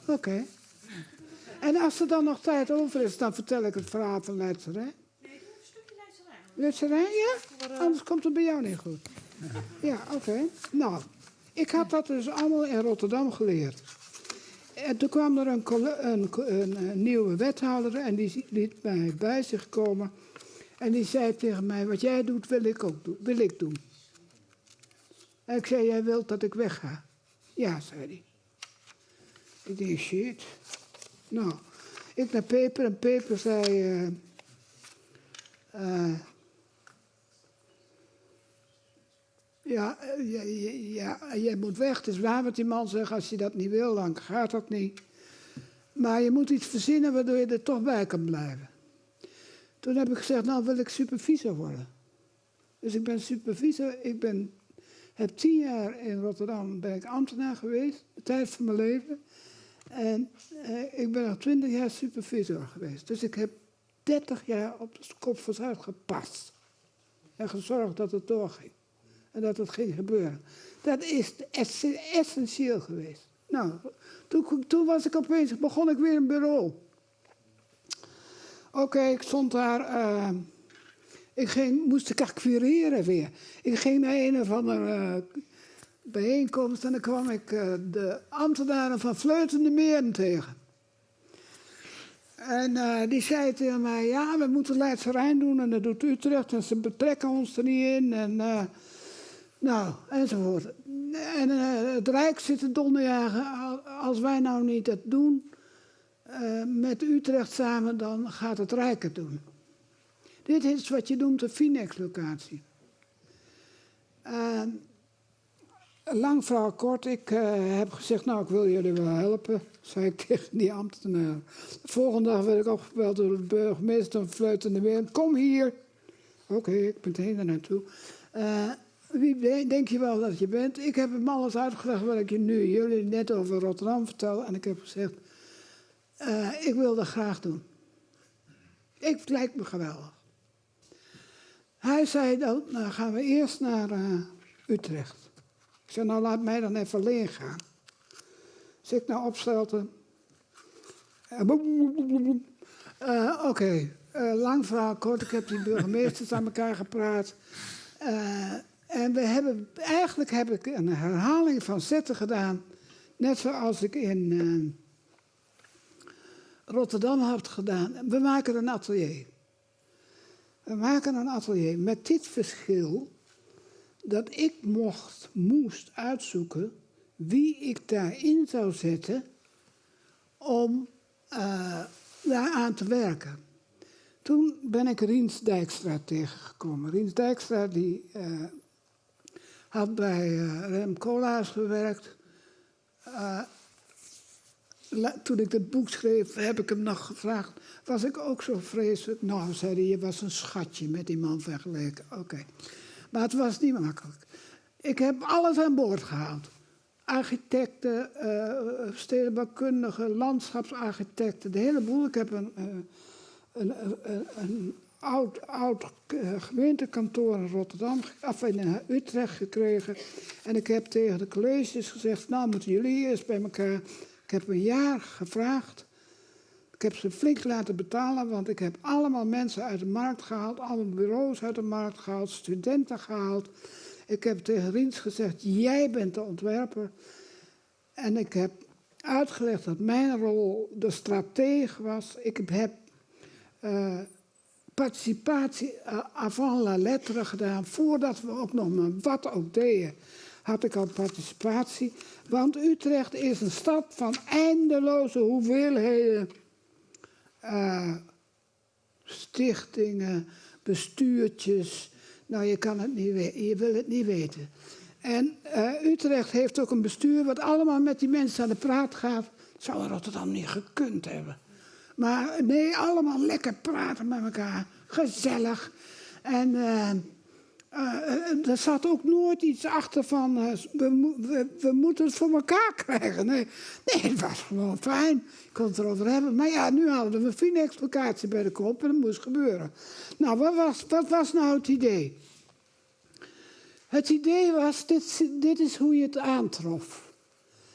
Oké. Okay. En als er dan nog tijd over is, dan vertel ik het verhaal van Leidserij. Nee, doe een stukje Leidserij. Leidserij, ja? Anders komt het bij jou niet goed. Ja, oké. Nou, ik had dat dus allemaal in Rotterdam geleerd. En toen kwam er een, een, een, nieuwe wethouder en die liet mij bij zich komen. En die zei tegen mij, wat jij doet, wil ik ook doen. Wil ik doen. En ik zei, jij wilt dat ik wegga? Ja, zei hij. Ik denk, shit. Nou, ik naar Peper en Peper zei... Uh, ja, ja, ja, jij moet weg. Het is waar wat die man zegt. Als je dat niet wil, dan gaat dat niet. Maar je moet iets verzinnen waardoor je er toch bij kan blijven. Toen heb ik gezegd, nou wil ik supervisor worden. Dus ik ben supervisor, ik ben Heb tien jaar in Rotterdam ben ik ambtenaar geweest, de tijd van mijn leven. En eh, ik ben nog twintig jaar supervisor geweest. Dus ik heb dertig jaar op de kop Zuid gepast. En gezorgd dat het doorging. En dat het ging gebeuren. Dat is essentieel geweest. Nou, toen, toen was ik opeens, begon ik weer een bureau. Oké, ik stond daar. Uh, ik ging, moest ik acquireren weer. Ik ging naar een of andere uh, bijeenkomst en dan kwam ik uh, de ambtenaren van Fleutende Meren tegen. En die zei tegen mij, ja, we moeten Leidse Rijn doen en dat doet Utrecht en ze betrekken ons er niet in. En, nou, enzovoort. En het Rijk zit te donderjagen, als wij nou niet dat doen, uh, met Utrecht samen, dan gaat het Rijk het doen. Dit is wat je noemt de Finex-locatie. Lang verhaal kort, ik uh, heb gezegd, nou ik wil jullie wel helpen, zei ik tegen die ambtenaar. De volgende dag werd ik opgebeld door de burgemeester van Fluitende Weer. Kom hier. Oké, ik ben meteen daar naartoe. Wie denk je wel dat je bent? Ik heb hem alles uitgelegd wat ik je nu jullie net over Rotterdam vertel. En ik heb gezegd, uh, ik wil dat graag doen. Ik, het lijkt me geweldig. Hij zei, dan nou gaan we eerst naar uh, Utrecht. Ik zei, nou laat mij dan even alleen gaan. Dus ik naar Opstelten. Uh, Oké, okay. lang verhaal kort. Ik heb die burgemeesters aan elkaar gepraat. En we hebben, eigenlijk heb ik een herhaling van zetten gedaan. Net zoals ik in Rotterdam had gedaan. We maken een atelier. We maken een atelier met dit verschil dat ik mocht, moest uitzoeken wie ik daarin zou zetten om uh, daar aan te werken. Toen ben ik Riens Dijkstra tegengekomen. Riens Dijkstra die, uh, had bij uh, Rem Koolhaas gewerkt toen ik het boek schreef, heb ik hem nog gevraagd: was ik ook zo vreselijk? Nou, zei hij, je was een schatje met die man vergeleken. Oké. Maar het was niet makkelijk. Ik heb alles aan boord gehaald. Architecten, uh, stedenbouwkundigen, landschapsarchitecten, de hele boel. Ik heb een, een, een, oud, oud uh, gemeentekantoor in Rotterdam, of in Utrecht gekregen. En ik heb tegen de colleges gezegd, nou moeten jullie eerst bij elkaar ik heb een jaar gevraagd. Ik heb ze flink laten betalen, want ik heb allemaal mensen uit de markt gehaald, allemaal bureaus uit de markt gehaald, studenten gehaald. Ik heb tegen Riens gezegd, jij bent de ontwerper. En ik heb uitgelegd dat mijn rol de stratege was. Ik heb uh, participatie uh, avant la lettre gedaan, voordat we ook nog maar wat ook deden had ik al participatie. Want Utrecht is een stad van eindeloze hoeveelheden uh, stichtingen, bestuurtjes. Nou, je, kan het niet je wil het niet weten. En uh, Utrecht heeft ook een bestuur wat allemaal met die mensen aan de praat gaat. Zou Rotterdam niet gekund hebben. Maar nee, allemaal lekker praten met elkaar. Gezellig. En... Uh, uh, er zat ook nooit iets achter van uh, we, we, moeten het voor elkaar krijgen. Nee, nee, het was gewoon fijn. Ik kon het erover hebben. Maar ja, nu hadden we een explicatie bij de kop en dat moest gebeuren. Nou, wat was, wat was nou het idee? Het idee was, dit, dit is hoe je het aantrof.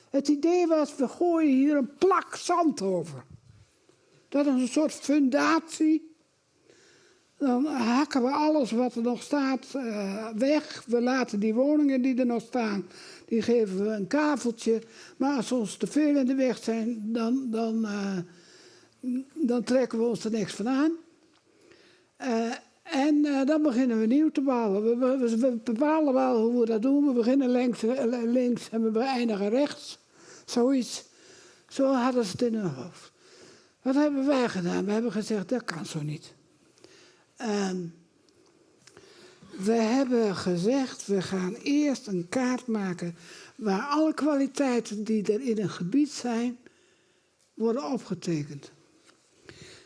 Het idee was, we gooien hier een plak zand over. Dat is een soort fundatie dan hakken we alles wat er nog staat uh, weg. We laten die woningen die er nog staan, die geven we een kaveltje. Maar als ons te veel in de weg zijn, dan, dan, uh, dan trekken we ons er niks van aan. Uh, en dan beginnen we nieuw te bouwen. We, we, bepalen wel hoe we dat doen. We beginnen links, links en we beëindigen rechts. Zoiets. Zo hadden ze het in hun hoofd. Wat hebben wij gedaan? We hebben gezegd, dat kan zo niet. Um, we hebben gezegd, we gaan eerst een kaart maken waar alle kwaliteiten die er in een gebied zijn, worden opgetekend.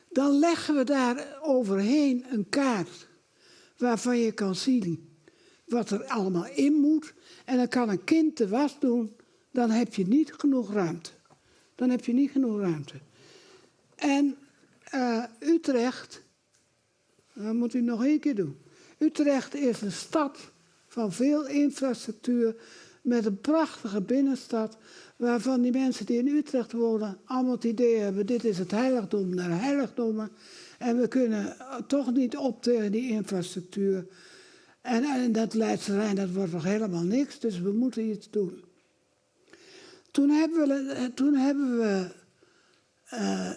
Dan leggen we daar overheen een kaart waarvan je kan zien wat er allemaal in moet. En dan kan een kind de was doen, dan heb je niet genoeg ruimte. Dan heb je niet genoeg ruimte. En uh, Utrecht, dat moet u nog één keer doen. Utrecht is een stad van veel infrastructuur, met een prachtige binnenstad, waarvan die mensen die in Utrecht wonen allemaal het idee hebben, dit is het heiligdom naar heiligdommen. En we kunnen toch niet op tegen die infrastructuur. En, en dat Leidse Rijn, dat wordt nog helemaal niks, dus we moeten iets doen. Toen hebben we, toen hebben we uh,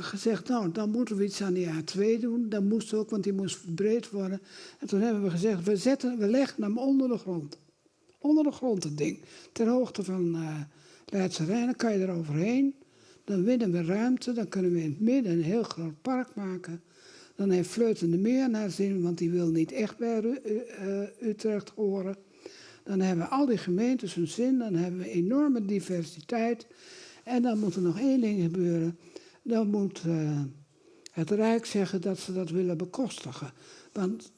gezegd, nou, dan moeten we iets aan die A2 doen. Dat moest ook, want die moest verbreed worden. En toen hebben we gezegd, we, zetten, we leggen hem onder de grond. Onder de grond, het ding. Ter hoogte van uh, Leidse Rijn, dan kan je er overheen. Dan winnen we ruimte, dan kunnen we in het midden een heel groot park maken. Dan heeft Vleuten de Meer naar zin, want die wil niet echt bij uh, Utrecht horen. Dan hebben al die gemeentes hun zin, dan hebben we enorme diversiteit. En dan moet er nog één ding gebeuren. Dan moet uh, het Rijk zeggen dat ze dat willen bekostigen. Want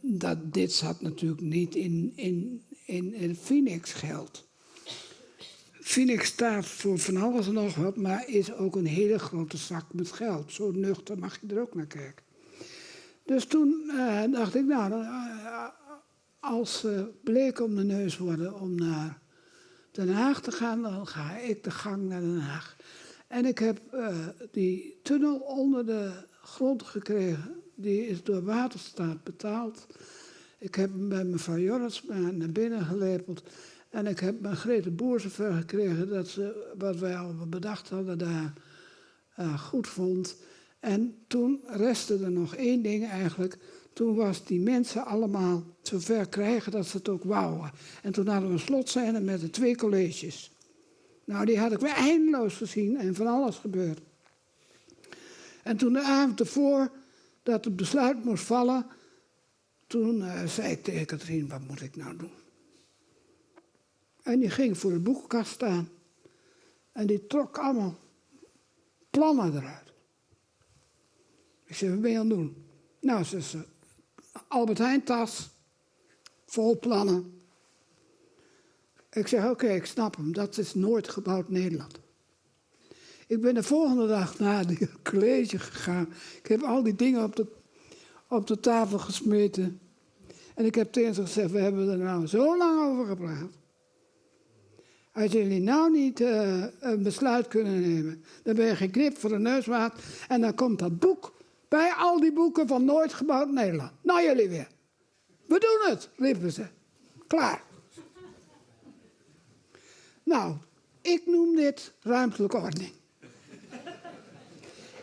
dat, dit zat natuurlijk niet in, in, in, in Phoenix geld. Phoenix staat voor van alles en nog wat, maar is ook een hele grote zak met geld. Zo nuchter mag je er ook naar kijken. Dus toen uh, dacht ik, nou, uh, als ze bleek om de neus worden om naar Den Haag te gaan, dan ga ik de gang naar Den Haag. En ik heb uh, die tunnel onder de grond gekregen. Die is door Waterstaat betaald. Ik heb hem bij mevrouw Jorritsma naar binnen gelepeld. En ik heb mijn Grete Boer zover gekregen dat ze wat wij al bedacht hadden daar uh, goed vond. En toen restte er nog één ding eigenlijk. Toen was die mensen allemaal zover krijgen dat ze het ook wouden. En toen hadden we een slotscène met de twee colleges. Nou, die had ik weer eindeloos gezien en van alles gebeurd. En toen de avond ervoor dat het besluit moest vallen, toen uh, zei ik tegen Katrien, wat moet ik nou doen? En die ging voor de boekenkast staan. En die trok allemaal plannen eruit. Ik zei, wat ben je aan doen? Nou, ze Albert Heijn tas, vol plannen. Ik zeg, oké, ik snap hem, dat is nooit gebouwd Nederland. Ik ben de volgende dag naar het college gegaan. Ik heb al die dingen op de, op de tafel gesmeten. En ik heb tegen ze gezegd, we hebben er nou zo lang over gepraat. Als jullie nou niet uh, een besluit kunnen nemen, dan ben je geknipt voor de neus waard. En dan komt dat boek bij al die boeken van Nooit gebouwd Nederland. Nou jullie weer. We doen het, riepen ze. Klaar. Nou, ik noem dit ruimtelijke ordening.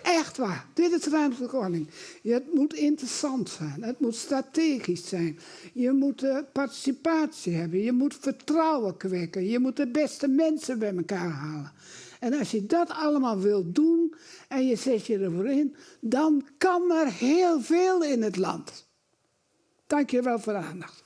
Echt waar, dit is ruimtelijke ordening. Het moet interessant zijn, het moet strategisch zijn. Je moet uh, participatie hebben, je moet vertrouwen kweken, je moet de beste mensen bij elkaar halen. En als je dat allemaal wilt doen en je zet je ervoor in, dan kan er heel veel in het land. Dank je wel voor de aandacht.